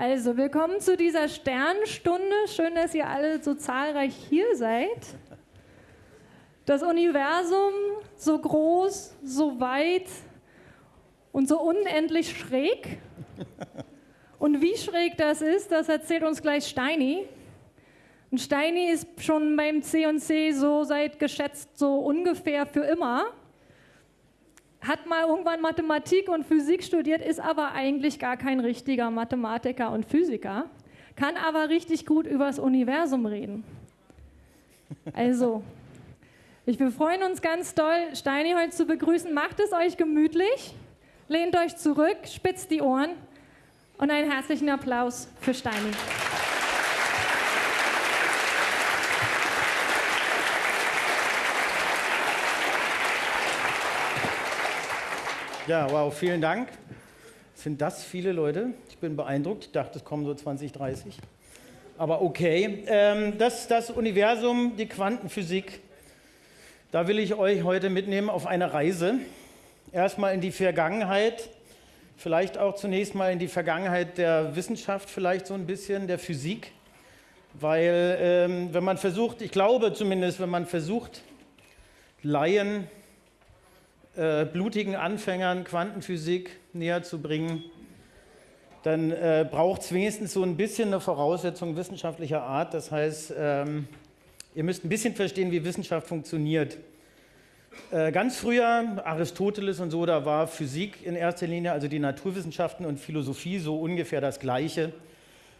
Also, willkommen zu dieser Sternstunde. Schön, dass ihr alle so zahlreich hier seid. Das Universum so groß, so weit und so unendlich schräg. Und wie schräg das ist, das erzählt uns gleich Steini. Und Steini ist schon beim C&C so seit geschätzt so ungefähr für immer. Hat mal irgendwann Mathematik und Physik studiert, ist aber eigentlich gar kein richtiger Mathematiker und Physiker, kann aber richtig gut übers Universum reden. Also, ich, wir freuen uns ganz doll, Steini heute zu begrüßen. Macht es euch gemütlich, lehnt euch zurück, spitzt die Ohren und einen herzlichen Applaus für Steini. Ja, wow, vielen Dank. Sind das viele Leute? Ich bin beeindruckt. Ich dachte, es kommen so 20, 30. Aber okay. Ähm, das, das Universum, die Quantenphysik, da will ich euch heute mitnehmen auf eine Reise. Erstmal in die Vergangenheit, vielleicht auch zunächst mal in die Vergangenheit der Wissenschaft, vielleicht so ein bisschen der Physik. Weil ähm, wenn man versucht, ich glaube zumindest, wenn man versucht, Laien äh, blutigen Anfängern Quantenphysik näher zu bringen, dann äh, braucht es wenigstens so ein bisschen eine Voraussetzung wissenschaftlicher Art. Das heißt, ähm, ihr müsst ein bisschen verstehen, wie Wissenschaft funktioniert. Äh, ganz früher, Aristoteles und so, da war Physik in erster Linie, also die Naturwissenschaften und Philosophie so ungefähr das Gleiche.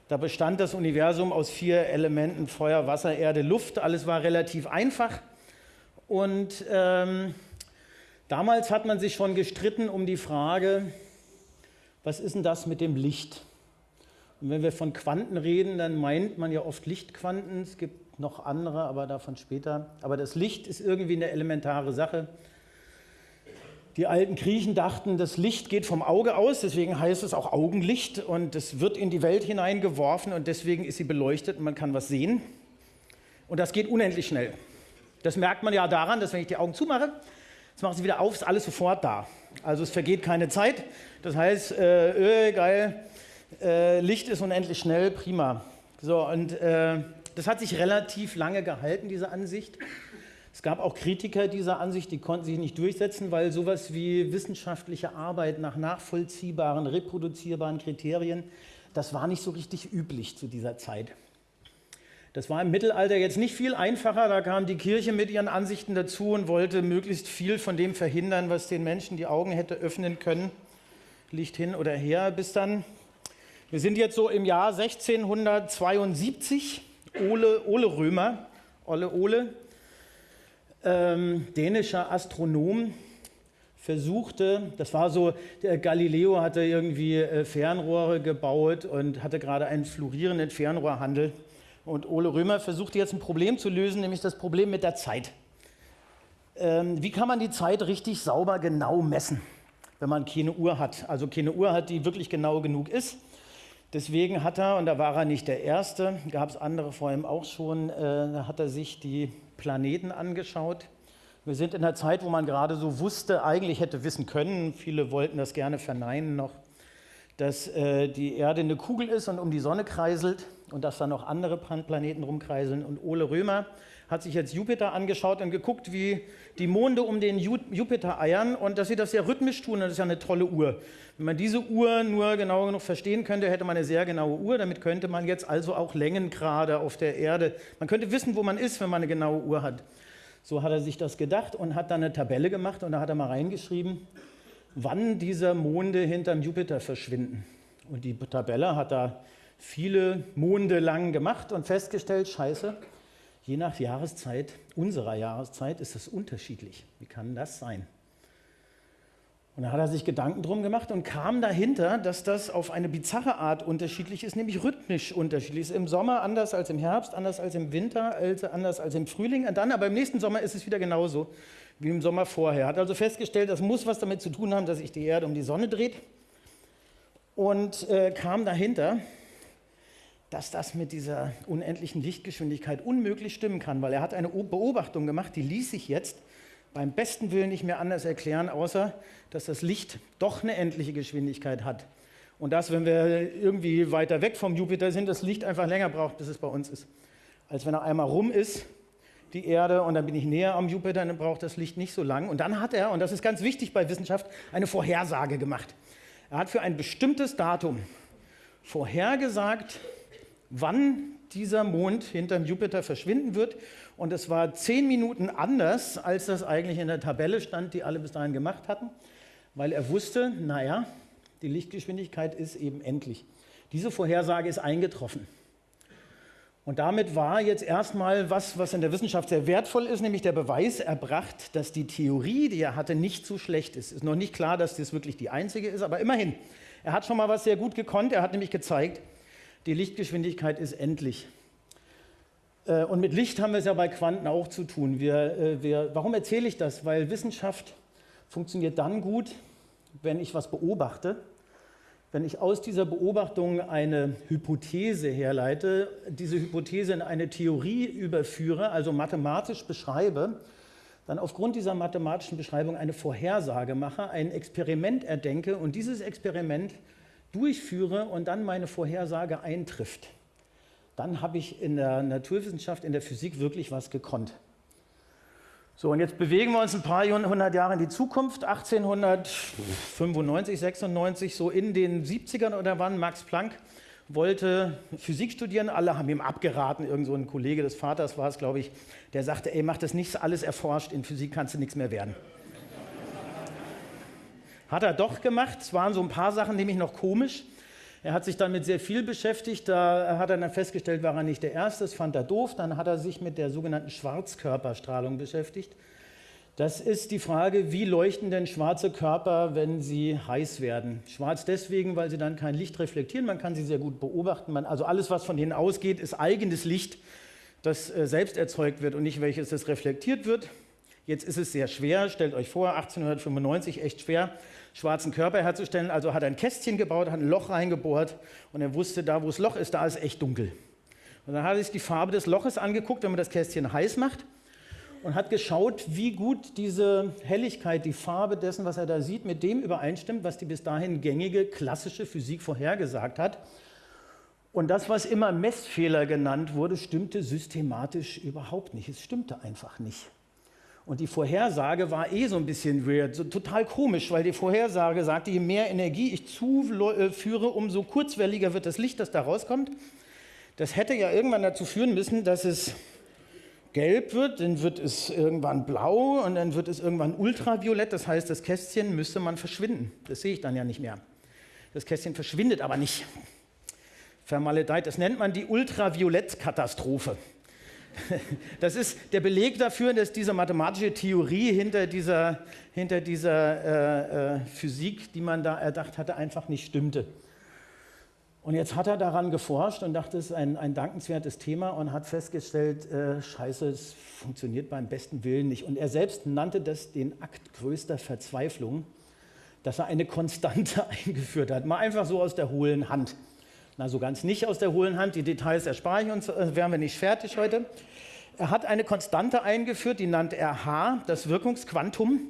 Da bestand das Universum aus vier Elementen, Feuer, Wasser, Erde, Luft. Alles war relativ einfach. Und ähm, Damals hat man sich schon gestritten um die Frage, was ist denn das mit dem Licht? Und wenn wir von Quanten reden, dann meint man ja oft Lichtquanten. Es gibt noch andere, aber davon später. Aber das Licht ist irgendwie eine elementare Sache. Die alten Griechen dachten, das Licht geht vom Auge aus, deswegen heißt es auch Augenlicht und es wird in die Welt hineingeworfen und deswegen ist sie beleuchtet und man kann was sehen. Und das geht unendlich schnell. Das merkt man ja daran, dass wenn ich die Augen zumache, Jetzt machen sie wieder auf, ist alles sofort da. Also es vergeht keine Zeit. Das heißt, äh, öh, geil, äh, Licht ist unendlich schnell, prima. So, und äh, das hat sich relativ lange gehalten, diese Ansicht. Es gab auch Kritiker dieser Ansicht, die konnten sich nicht durchsetzen, weil sowas wie wissenschaftliche Arbeit nach nachvollziehbaren, reproduzierbaren Kriterien, das war nicht so richtig üblich zu dieser Zeit. Das war im Mittelalter jetzt nicht viel einfacher. Da kam die Kirche mit ihren Ansichten dazu und wollte möglichst viel von dem verhindern, was den Menschen die Augen hätte öffnen können. Licht hin oder her, bis dann. Wir sind jetzt so im Jahr 1672. Ole, Ole Römer, Olle Ole, ähm, dänischer Astronom, versuchte, das war so, Galileo hatte irgendwie äh, Fernrohre gebaut und hatte gerade einen florierenden Fernrohrhandel. Und Ole Römer versucht jetzt ein Problem zu lösen, nämlich das Problem mit der Zeit. Ähm, wie kann man die Zeit richtig sauber genau messen, wenn man keine Uhr hat? Also keine Uhr hat, die wirklich genau genug ist. Deswegen hat er, und da war er nicht der Erste, gab es andere vor ihm auch schon, äh, hat er sich die Planeten angeschaut. Wir sind in einer Zeit, wo man gerade so wusste, eigentlich hätte wissen können, viele wollten das gerne verneinen noch, dass äh, die Erde eine Kugel ist und um die Sonne kreiselt und dass da noch andere Planeten rumkreiseln. Und Ole Römer hat sich jetzt Jupiter angeschaut und geguckt, wie die Monde um den Jupiter eiern und dass sie das sehr rhythmisch tun. das ist ja eine tolle Uhr. Wenn man diese Uhr nur genau genug verstehen könnte, hätte man eine sehr genaue Uhr. Damit könnte man jetzt also auch Längengrade auf der Erde, man könnte wissen, wo man ist, wenn man eine genaue Uhr hat. So hat er sich das gedacht und hat dann eine Tabelle gemacht und da hat er mal reingeschrieben, wann diese Monde hinterm Jupiter verschwinden. Und die Tabelle hat da viele Monde lang gemacht und festgestellt, scheiße, je nach Jahreszeit, unserer Jahreszeit, ist es unterschiedlich. Wie kann das sein? Und da hat er sich Gedanken drum gemacht und kam dahinter, dass das auf eine bizarre Art unterschiedlich ist, nämlich rhythmisch unterschiedlich ist. Im Sommer anders als im Herbst, anders als im Winter, anders als im Frühling. Und dann aber im nächsten Sommer ist es wieder genauso wie im Sommer vorher. Hat also festgestellt, das muss was damit zu tun haben, dass sich die Erde um die Sonne dreht. Und äh, kam dahinter, dass das mit dieser unendlichen Lichtgeschwindigkeit unmöglich stimmen kann, weil er hat eine Beobachtung gemacht, die ließ sich jetzt beim besten Willen nicht mehr anders erklären, außer dass das Licht doch eine endliche Geschwindigkeit hat. Und dass, wenn wir irgendwie weiter weg vom Jupiter sind, das Licht einfach länger braucht, bis es bei uns ist. Als wenn er einmal rum ist, die Erde, und dann bin ich näher am Jupiter, dann braucht das Licht nicht so lang. Und dann hat er, und das ist ganz wichtig bei Wissenschaft, eine Vorhersage gemacht. Er hat für ein bestimmtes Datum vorhergesagt, wann dieser Mond hinterm Jupiter verschwinden wird. Und es war zehn Minuten anders, als das eigentlich in der Tabelle stand, die alle bis dahin gemacht hatten, weil er wusste, naja, die Lichtgeschwindigkeit ist eben endlich. Diese Vorhersage ist eingetroffen. Und damit war jetzt erstmal was, was in der Wissenschaft sehr wertvoll ist, nämlich der Beweis erbracht, dass die Theorie, die er hatte, nicht so schlecht ist. Ist noch nicht klar, dass das wirklich die einzige ist, aber immerhin. Er hat schon mal was sehr gut gekonnt. Er hat nämlich gezeigt, die Lichtgeschwindigkeit ist endlich. Äh, und mit Licht haben wir es ja bei Quanten auch zu tun. Wir, äh, wir, warum erzähle ich das? Weil Wissenschaft funktioniert dann gut, wenn ich was beobachte, wenn ich aus dieser Beobachtung eine Hypothese herleite, diese Hypothese in eine Theorie überführe, also mathematisch beschreibe, dann aufgrund dieser mathematischen Beschreibung eine Vorhersage mache, ein Experiment erdenke und dieses Experiment durchführe und dann meine Vorhersage eintrifft, dann habe ich in der Naturwissenschaft, in der Physik wirklich was gekonnt. So, und jetzt bewegen wir uns ein paar hundert Jahre in die Zukunft. 1895, 96, so in den 70ern oder wann, Max Planck wollte Physik studieren. Alle haben ihm abgeraten. Irgend so ein Kollege des Vaters war es, glaube ich, der sagte: Ey, mach das nicht alles erforscht. In Physik kannst du nichts mehr werden. Hat er doch gemacht. Es waren so ein paar Sachen nämlich noch komisch. Er hat sich damit sehr viel beschäftigt. Da hat er dann festgestellt, war er nicht der Erste. Das fand er doof. Dann hat er sich mit der sogenannten Schwarzkörperstrahlung beschäftigt. Das ist die Frage, wie leuchten denn schwarze Körper, wenn sie heiß werden? Schwarz deswegen, weil sie dann kein Licht reflektieren. Man kann sie sehr gut beobachten. Man, also alles, was von denen ausgeht, ist eigenes Licht, das äh, selbst erzeugt wird und nicht welches das reflektiert wird. Jetzt ist es sehr schwer. Stellt euch vor, 1895 echt schwer schwarzen Körper herzustellen. Also hat er ein Kästchen gebaut, hat ein Loch reingebohrt und er wusste, da wo das Loch ist, da ist echt dunkel. Und dann hat er sich die Farbe des Loches angeguckt, wenn man das Kästchen heiß macht und hat geschaut, wie gut diese Helligkeit, die Farbe dessen, was er da sieht, mit dem übereinstimmt, was die bis dahin gängige klassische Physik vorhergesagt hat. Und das, was immer Messfehler genannt wurde, stimmte systematisch überhaupt nicht. Es stimmte einfach nicht. Und die Vorhersage war eh so ein bisschen weird, so total komisch, weil die Vorhersage sagte, je mehr Energie ich zuführe, umso kurzwelliger wird das Licht, das da rauskommt. Das hätte ja irgendwann dazu führen müssen, dass es gelb wird, dann wird es irgendwann blau und dann wird es irgendwann ultraviolett. Das heißt, das Kästchen müsste man verschwinden. Das sehe ich dann ja nicht mehr. Das Kästchen verschwindet aber nicht. Vermaledeit, das nennt man die Ultraviolettkatastrophe. Das ist der Beleg dafür, dass diese mathematische Theorie hinter dieser, hinter dieser äh, äh, Physik, die man da erdacht hatte, einfach nicht stimmte. Und jetzt hat er daran geforscht und dachte, es ist ein, ein dankenswertes Thema und hat festgestellt, äh, scheiße, es funktioniert beim besten Willen nicht. Und er selbst nannte das den Akt größter Verzweiflung, dass er eine Konstante eingeführt hat. Mal einfach so aus der hohlen Hand. Na, so ganz nicht aus der hohlen Hand. Die Details erspare ich uns, äh, wären wir nicht fertig heute. Er hat eine Konstante eingeführt, die nannte er H, das Wirkungsquantum.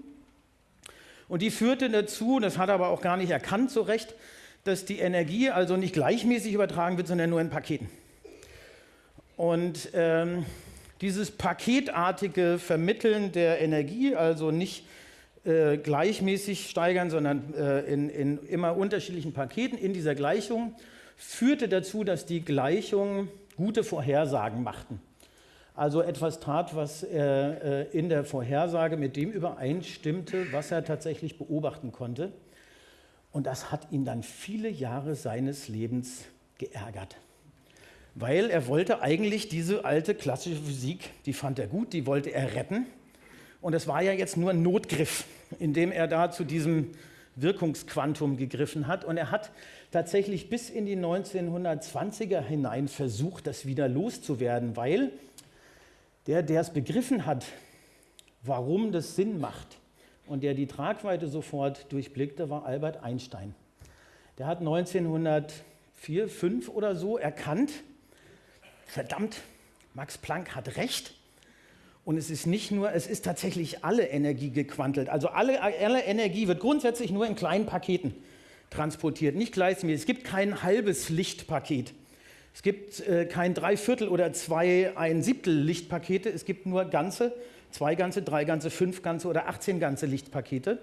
Und die führte dazu, das hat er aber auch gar nicht erkannt so recht, dass die Energie also nicht gleichmäßig übertragen wird, sondern nur in Paketen. Und ähm, dieses paketartige Vermitteln der Energie, also nicht äh, gleichmäßig steigern, sondern äh, in, in immer unterschiedlichen Paketen in dieser Gleichung, führte dazu, dass die Gleichungen gute Vorhersagen machten also etwas tat, was äh, in der Vorhersage mit dem übereinstimmte, was er tatsächlich beobachten konnte. Und das hat ihn dann viele Jahre seines Lebens geärgert. Weil er wollte eigentlich diese alte klassische Physik, die fand er gut, die wollte er retten. Und es war ja jetzt nur ein Notgriff, indem er da zu diesem Wirkungsquantum gegriffen hat. Und er hat tatsächlich bis in die 1920er hinein versucht, das wieder loszuwerden, weil der, der es begriffen hat, warum das Sinn macht und der die Tragweite sofort durchblickte, war Albert Einstein. Der hat 1904, 5 oder so erkannt, verdammt, Max Planck hat recht. Und es ist nicht nur, es ist tatsächlich alle Energie gequantelt. Also alle, alle Energie wird grundsätzlich nur in kleinen Paketen transportiert, nicht gleichmäßig. Es gibt kein halbes Lichtpaket. Es gibt äh, kein Dreiviertel oder zwei ein Siebtel Lichtpakete. Es gibt nur ganze, zwei ganze, drei ganze, fünf ganze oder 18 ganze Lichtpakete.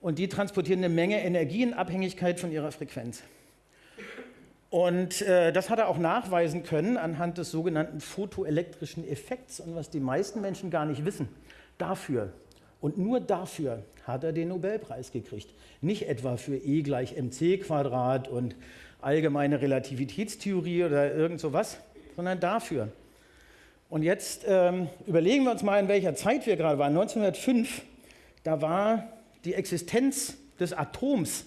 Und die transportieren eine Menge Energie in Abhängigkeit von ihrer Frequenz. Und äh, das hat er auch nachweisen können anhand des sogenannten photoelektrischen Effekts und was die meisten Menschen gar nicht wissen. Dafür und nur dafür hat er den Nobelpreis gekriegt. Nicht etwa für E gleich mc Quadrat und allgemeine Relativitätstheorie oder irgend sowas, sondern dafür. Und jetzt ähm, überlegen wir uns mal, in welcher Zeit wir gerade waren. 1905, da war die Existenz des Atoms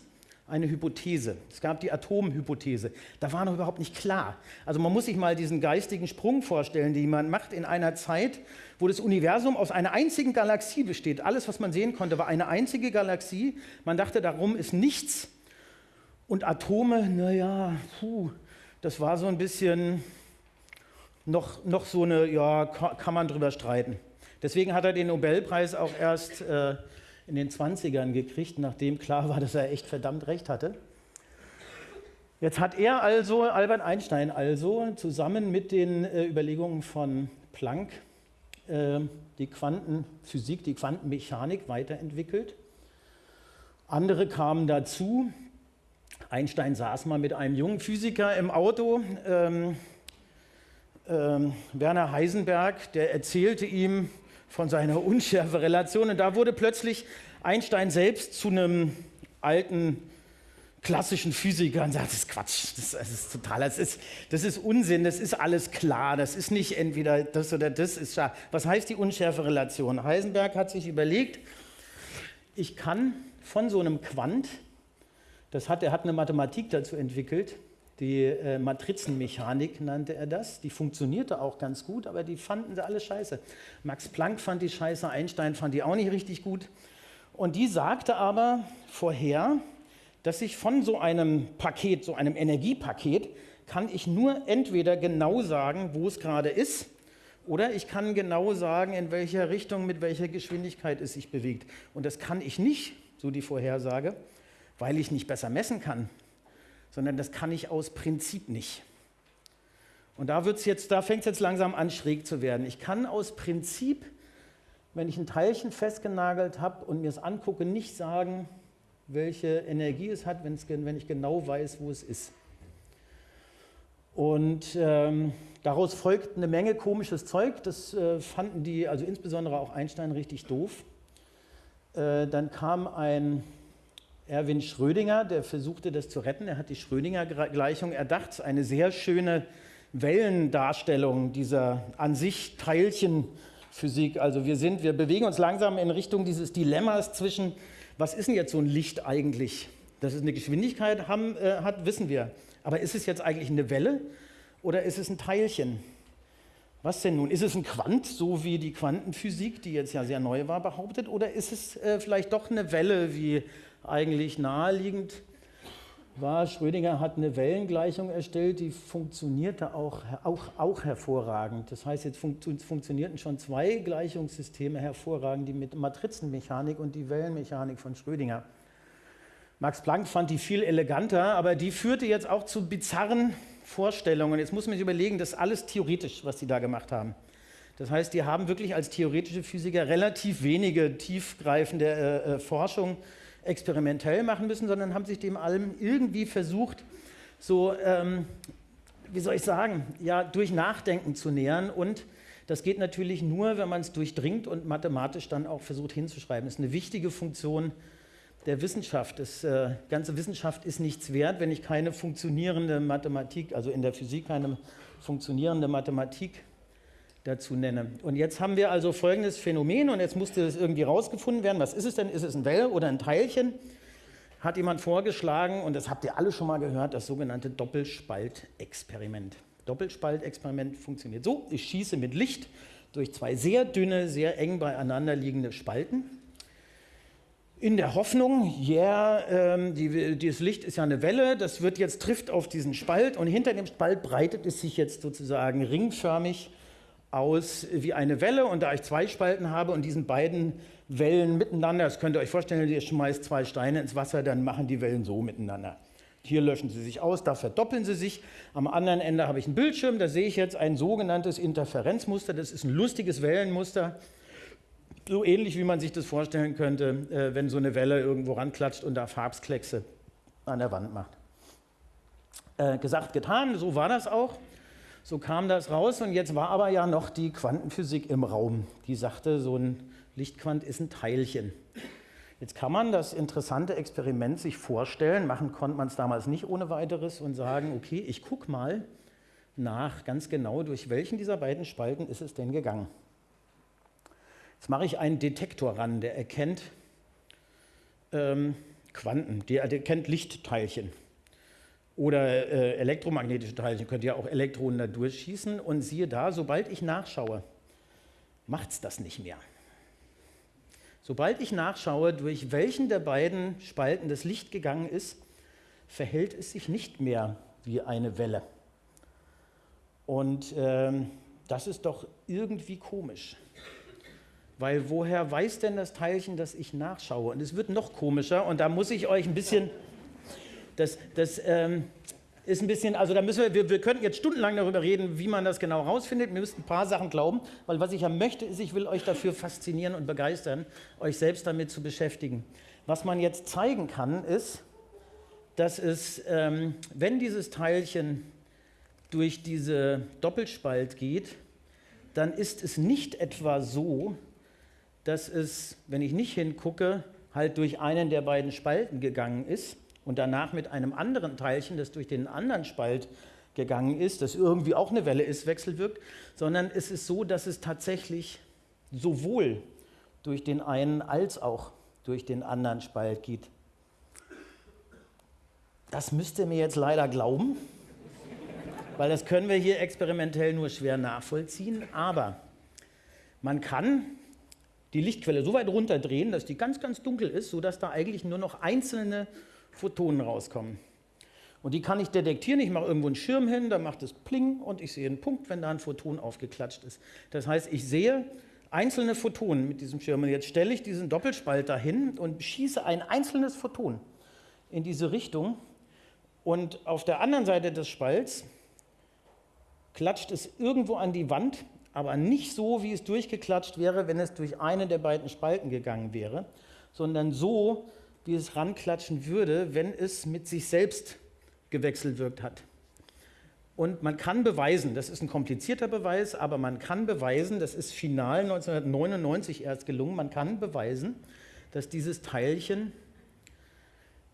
eine Hypothese. Es gab die Atomhypothese. Da war noch überhaupt nicht klar. Also man muss sich mal diesen geistigen Sprung vorstellen, den man macht in einer Zeit, wo das Universum aus einer einzigen Galaxie besteht. Alles, was man sehen konnte, war eine einzige Galaxie. Man dachte, darum ist nichts. Und Atome, naja, puh, das war so ein bisschen noch, noch so eine, ja, kann man drüber streiten. Deswegen hat er den Nobelpreis auch erst äh, in den 20ern gekriegt, nachdem klar war, dass er echt verdammt recht hatte. Jetzt hat er also, Albert Einstein also, zusammen mit den äh, Überlegungen von Planck die Quantenphysik, die Quantenmechanik weiterentwickelt. Andere kamen dazu. Einstein saß mal mit einem jungen Physiker im Auto, ähm, ähm, Werner Heisenberg, der erzählte ihm, von seiner Unschärferelation. Und da wurde plötzlich Einstein selbst zu einem alten klassischen Physiker und sagt, das ist Quatsch, das, das ist total, das ist, das ist Unsinn, das ist alles klar, das ist nicht entweder das oder das ist schar. Was heißt die Unschärferelation? Heisenberg hat sich überlegt, ich kann von so einem Quant, das hat, er hat eine Mathematik dazu entwickelt, die äh, Matrizenmechanik nannte er das. Die funktionierte auch ganz gut, aber die fanden sie alle scheiße. Max Planck fand die scheiße, Einstein fand die auch nicht richtig gut. Und die sagte aber vorher, dass ich von so einem Paket, so einem Energiepaket, kann ich nur entweder genau sagen, wo es gerade ist, oder ich kann genau sagen, in welcher Richtung, mit welcher Geschwindigkeit es sich bewegt. Und das kann ich nicht, so die Vorhersage, weil ich nicht besser messen kann sondern das kann ich aus Prinzip nicht. Und da, da fängt es jetzt langsam an, schräg zu werden. Ich kann aus Prinzip, wenn ich ein Teilchen festgenagelt habe und mir es angucke, nicht sagen, welche Energie es hat, wenn ich genau weiß, wo es ist. Und ähm, daraus folgt eine Menge komisches Zeug. Das äh, fanden die, also insbesondere auch Einstein, richtig doof. Äh, dann kam ein Erwin Schrödinger, der versuchte das zu retten. Er hat die Schrödinger-Gleichung erdacht, eine sehr schöne Wellendarstellung dieser an sich Teilchenphysik. Also wir sind, wir bewegen uns langsam in Richtung dieses Dilemmas zwischen, was ist denn jetzt so ein Licht eigentlich? Dass es eine Geschwindigkeit haben, äh, hat, wissen wir. Aber ist es jetzt eigentlich eine Welle oder ist es ein Teilchen? Was denn nun? Ist es ein Quant, so wie die Quantenphysik, die jetzt ja sehr neu war, behauptet? Oder ist es äh, vielleicht doch eine Welle, wie eigentlich naheliegend war, Schrödinger hat eine Wellengleichung erstellt, die funktionierte auch, auch, auch hervorragend. Das heißt, jetzt fun funktionierten schon zwei Gleichungssysteme hervorragend, die mit Matrizenmechanik und die Wellenmechanik von Schrödinger. Max Planck fand die viel eleganter, aber die führte jetzt auch zu bizarren Vorstellungen. Jetzt muss man sich überlegen, das ist alles theoretisch, was die da gemacht haben. Das heißt, die haben wirklich als theoretische Physiker relativ wenige tiefgreifende äh, äh, Forschung experimentell machen müssen, sondern haben sich dem allem irgendwie versucht, so, ähm, wie soll ich sagen, ja, durch Nachdenken zu nähern. Und das geht natürlich nur, wenn man es durchdringt und mathematisch dann auch versucht hinzuschreiben. Das ist eine wichtige Funktion der Wissenschaft. Das äh, ganze Wissenschaft ist nichts wert, wenn ich keine funktionierende Mathematik, also in der Physik keine funktionierende Mathematik dazu nenne. Und jetzt haben wir also folgendes Phänomen und jetzt musste es irgendwie rausgefunden werden. Was ist es denn? Ist es ein Well oder ein Teilchen? Hat jemand vorgeschlagen, und das habt ihr alle schon mal gehört, das sogenannte Doppelspaltexperiment. Doppelspaltexperiment funktioniert so: Ich schieße mit Licht durch zwei sehr dünne, sehr eng beieinander liegende Spalten. In der Hoffnung, ja, yeah, ähm, die, dieses Licht ist ja eine Welle, das wird jetzt trifft auf diesen Spalt und hinter dem Spalt breitet es sich jetzt sozusagen ringförmig aus wie eine Welle und da ich zwei Spalten habe und diesen beiden Wellen miteinander, das könnt ihr euch vorstellen, ihr schmeißt zwei Steine ins Wasser, dann machen die Wellen so miteinander. Hier löschen sie sich aus, da verdoppeln sie sich. Am anderen Ende habe ich einen Bildschirm, da sehe ich jetzt ein sogenanntes Interferenzmuster. Das ist ein lustiges Wellenmuster, so ähnlich wie man sich das vorstellen könnte, äh, wenn so eine Welle irgendwo ranklatscht und da Farbskleckse an der Wand macht. Äh, gesagt, getan, so war das auch. So kam das raus und jetzt war aber ja noch die Quantenphysik im Raum. Die sagte, so ein Lichtquant ist ein Teilchen. Jetzt kann man das interessante Experiment sich vorstellen, machen konnte man es damals nicht ohne weiteres und sagen, okay, ich gucke mal nach ganz genau, durch welchen dieser beiden Spalten ist es denn gegangen. Jetzt mache ich einen Detektor ran, der erkennt ähm, Quanten, der erkennt Lichtteilchen oder äh, elektromagnetische Teilchen, könnt ihr auch Elektronen da durchschießen und siehe da, sobald ich nachschaue, macht es das nicht mehr. Sobald ich nachschaue, durch welchen der beiden Spalten das Licht gegangen ist, verhält es sich nicht mehr wie eine Welle. Und ähm, das ist doch irgendwie komisch. Weil woher weiß denn das Teilchen, dass ich nachschaue? Und es wird noch komischer und da muss ich euch ein bisschen, das, das ähm, ist ein bisschen, also da müssen wir, wir, wir könnten jetzt stundenlang darüber reden, wie man das genau rausfindet. Wir müssen ein paar Sachen glauben, weil was ich ja möchte, ist, ich will euch dafür faszinieren und begeistern, euch selbst damit zu beschäftigen. Was man jetzt zeigen kann, ist, dass es, ähm, wenn dieses Teilchen durch diese Doppelspalt geht, dann ist es nicht etwa so, dass es, wenn ich nicht hingucke, halt durch einen der beiden Spalten gegangen ist, und danach mit einem anderen Teilchen, das durch den anderen Spalt gegangen ist, das irgendwie auch eine Welle ist, wechselwirkt, sondern es ist so, dass es tatsächlich sowohl durch den einen als auch durch den anderen Spalt geht. Das müsst ihr mir jetzt leider glauben, weil das können wir hier experimentell nur schwer nachvollziehen, aber man kann die Lichtquelle so weit runterdrehen, dass die ganz, ganz dunkel ist, sodass da eigentlich nur noch einzelne Photonen rauskommen. Und die kann ich detektieren. Ich mache irgendwo einen Schirm hin, da macht es Pling und ich sehe einen Punkt, wenn da ein Photon aufgeklatscht ist. Das heißt, ich sehe einzelne Photonen mit diesem Schirm. Und jetzt stelle ich diesen Doppelspalt dahin und schieße ein einzelnes Photon in diese Richtung. Und auf der anderen Seite des Spalts klatscht es irgendwo an die Wand, aber nicht so, wie es durchgeklatscht wäre, wenn es durch einen der beiden Spalten gegangen wäre, sondern so, wie es ranklatschen würde, wenn es mit sich selbst gewechselt wirkt hat. Und man kann beweisen, das ist ein komplizierter Beweis, aber man kann beweisen, das ist final 1999 erst gelungen, man kann beweisen, dass dieses Teilchen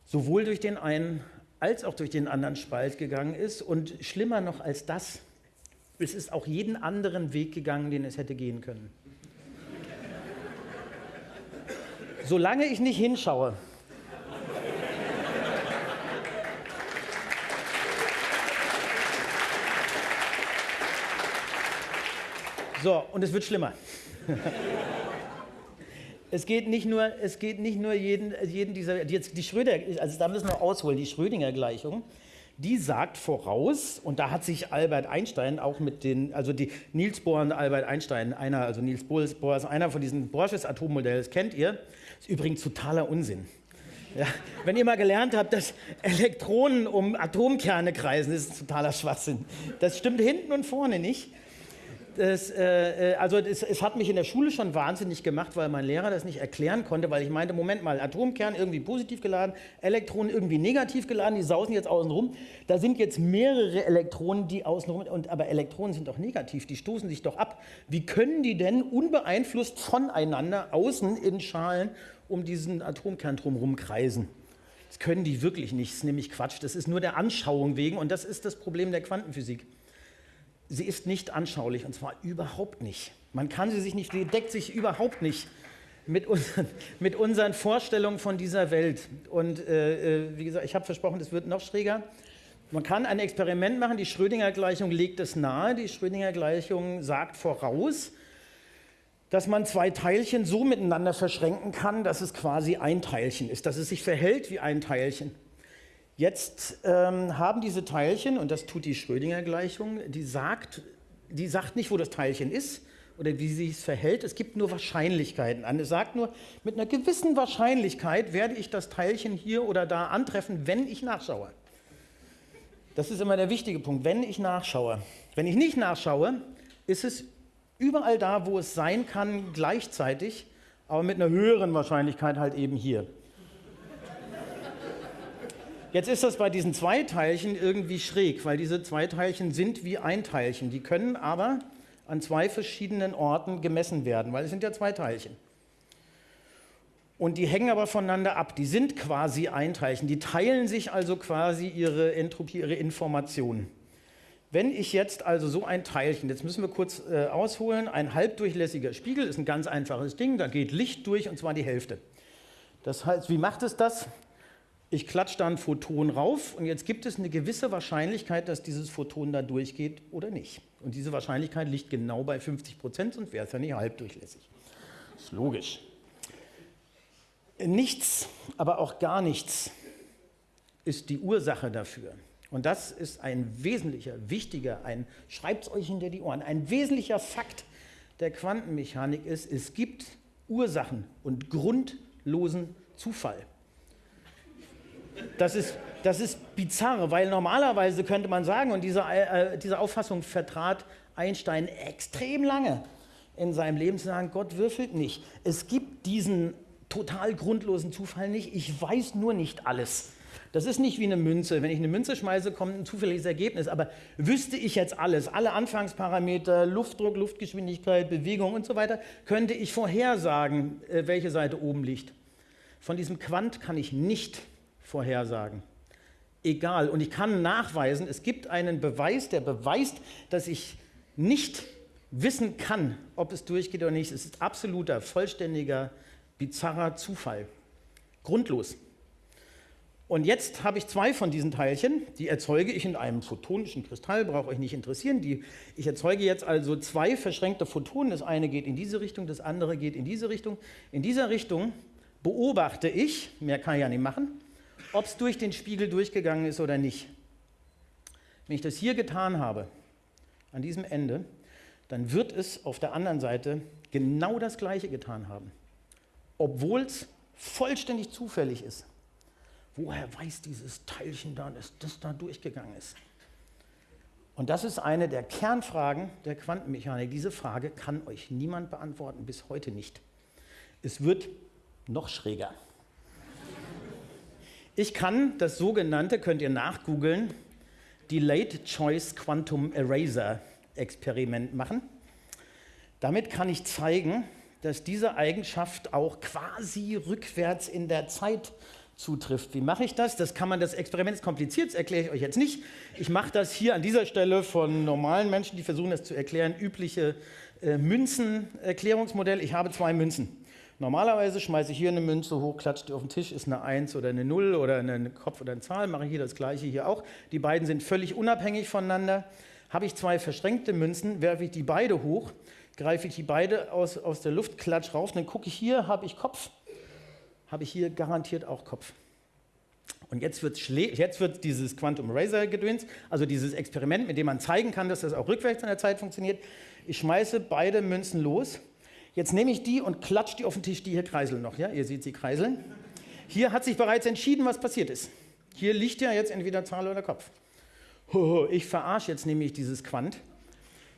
sowohl durch den einen als auch durch den anderen Spalt gegangen ist und schlimmer noch als das, es ist auch jeden anderen Weg gegangen, den es hätte gehen können. Solange ich nicht hinschaue, So, und es wird schlimmer. es geht nicht nur, es geht nicht nur jeden, jeden dieser, jetzt die Schröder, also da müssen wir ausholen, die Schrödinger-Gleichung, die sagt voraus, und da hat sich Albert Einstein auch mit den, also die Niels Bohr und Albert Einstein, einer, also Niels Bohr ist einer von diesen Borsches Atommodellen, das kennt ihr, ist übrigens totaler Unsinn. Ja, wenn ihr mal gelernt habt, dass Elektronen um Atomkerne kreisen, ist totaler Schwachsinn. Das stimmt hinten und vorne nicht das, äh, äh, also das, es hat mich in der Schule schon wahnsinnig gemacht, weil mein Lehrer das nicht erklären konnte, weil ich meinte, Moment mal, Atomkern irgendwie positiv geladen, Elektronen irgendwie negativ geladen, die sausen jetzt außen rum. Da sind jetzt mehrere Elektronen, die außen rum, aber Elektronen sind doch negativ, die stoßen sich doch ab. Wie können die denn unbeeinflusst voneinander außen in Schalen um diesen Atomkern drumherum kreisen? Das können die wirklich nicht, das ist nämlich Quatsch, das ist nur der Anschauung wegen und das ist das Problem der Quantenphysik sie ist nicht anschaulich und zwar überhaupt nicht. Man kann sie sich nicht, sie deckt sich überhaupt nicht mit unseren, mit unseren Vorstellungen von dieser Welt. Und äh, äh wie gesagt, ich habe versprochen, es wird noch schräger. Man kann ein Experiment machen, die Schrödinger-Gleichung legt es nahe. Die Schrödinger-Gleichung sagt voraus, dass man zwei Teilchen so miteinander verschränken kann, dass es quasi ein Teilchen ist, dass es sich verhält wie ein Teilchen. Jetzt ähm, haben diese Teilchen, und das tut die Schrödinger-Gleichung, die sagt, die sagt nicht, wo das Teilchen ist oder wie sie es verhält. Es gibt nur Wahrscheinlichkeiten an. Es sagt nur, mit einer gewissen Wahrscheinlichkeit werde ich das Teilchen hier oder da antreffen, wenn ich nachschaue. Das ist immer der wichtige Punkt, wenn ich nachschaue. Wenn ich nicht nachschaue, ist es überall da, wo es sein kann, gleichzeitig, aber mit einer höheren Wahrscheinlichkeit halt eben hier. Jetzt ist das bei diesen zwei Teilchen irgendwie schräg, weil diese zwei Teilchen sind wie ein Teilchen. Die können aber an zwei verschiedenen Orten gemessen werden, weil es sind ja zwei Teilchen. Und die hängen aber voneinander ab. Die sind quasi ein Teilchen. Die teilen sich also quasi ihre Entropie, ihre Informationen. Wenn ich jetzt also so ein Teilchen, jetzt müssen wir kurz äh, ausholen, ein halbdurchlässiger Spiegel ist ein ganz einfaches Ding, da geht Licht durch und zwar die Hälfte. Das heißt, wie macht es das? Ich klatsche da ein Photon rauf und jetzt gibt es eine gewisse Wahrscheinlichkeit, dass dieses Photon da durchgeht oder nicht. Und diese Wahrscheinlichkeit liegt genau bei 50 Prozent, sonst wäre es ja nicht halbdurchlässig. Das ist logisch. Nichts, aber auch gar nichts ist die Ursache dafür. Und das ist ein wesentlicher, wichtiger, ein, schreibt es euch hinter die Ohren, ein wesentlicher Fakt der Quantenmechanik ist, es gibt Ursachen und grundlosen Zufall. Das ist, das ist bizarr, weil normalerweise könnte man sagen, und diese, äh, diese Auffassung vertrat Einstein extrem lange in seinem Leben, zu sagen, Gott würfelt nicht. Es gibt diesen total grundlosen Zufall nicht, ich weiß nur nicht alles. Das ist nicht wie eine Münze. Wenn ich eine Münze schmeiße, kommt ein zufälliges Ergebnis. Aber wüsste ich jetzt alles, alle Anfangsparameter, Luftdruck, Luftgeschwindigkeit, Bewegung und so weiter, könnte ich vorhersagen, äh, welche Seite oben liegt. Von diesem Quant kann ich nicht vorhersagen. Egal. Und ich kann nachweisen, es gibt einen Beweis, der beweist, dass ich nicht wissen kann, ob es durchgeht oder nicht. Es ist absoluter, vollständiger, bizarrer Zufall. Grundlos. Und jetzt habe ich zwei von diesen Teilchen, die erzeuge ich in einem photonischen Kristall, braucht euch nicht interessieren. Die, ich erzeuge jetzt also zwei verschränkte Photonen. Das eine geht in diese Richtung, das andere geht in diese Richtung. In dieser Richtung beobachte ich, mehr kann ich ja nicht machen, ob es durch den Spiegel durchgegangen ist oder nicht. Wenn ich das hier getan habe, an diesem Ende, dann wird es auf der anderen Seite genau das Gleiche getan haben, obwohl es vollständig zufällig ist. Woher weiß dieses Teilchen da, dass das da durchgegangen ist? Und das ist eine der Kernfragen der Quantenmechanik. Diese Frage kann euch niemand beantworten, bis heute nicht. Es wird noch schräger. Ich kann das sogenannte, könnt ihr nachgoogeln, Delayed Choice Quantum Eraser Experiment machen. Damit kann ich zeigen, dass diese Eigenschaft auch quasi rückwärts in der Zeit zutrifft. Wie mache ich das? Das kann man, das Experiment ist kompliziert, das erkläre ich euch jetzt nicht. Ich mache das hier an dieser Stelle von normalen Menschen, die versuchen das zu erklären, übliche äh, Münzenerklärungsmodell. Ich habe zwei Münzen. Normalerweise schmeiße ich hier eine Münze hoch, klatsche die auf den Tisch, ist eine 1 oder eine 0 oder eine Kopf oder eine Zahl, mache ich hier das gleiche hier auch. Die beiden sind völlig unabhängig voneinander. Habe ich zwei verschränkte Münzen, werfe ich die beide hoch, greife ich die beide aus, aus der Luft, klatsch rauf, dann gucke ich hier, habe ich Kopf, habe ich hier garantiert auch Kopf. Und jetzt wird, jetzt wird dieses Quantum Eraser gedöns, also dieses Experiment, mit dem man zeigen kann, dass das auch rückwärts in der Zeit funktioniert. Ich schmeiße beide Münzen los Jetzt nehme ich die und klatsche die auf den Tisch, die hier kreiseln noch. Ja? Ihr seht sie kreiseln. Hier hat sich bereits entschieden, was passiert ist. Hier liegt ja jetzt entweder Zahl oder Kopf. Ich verarsche jetzt nämlich dieses Quant.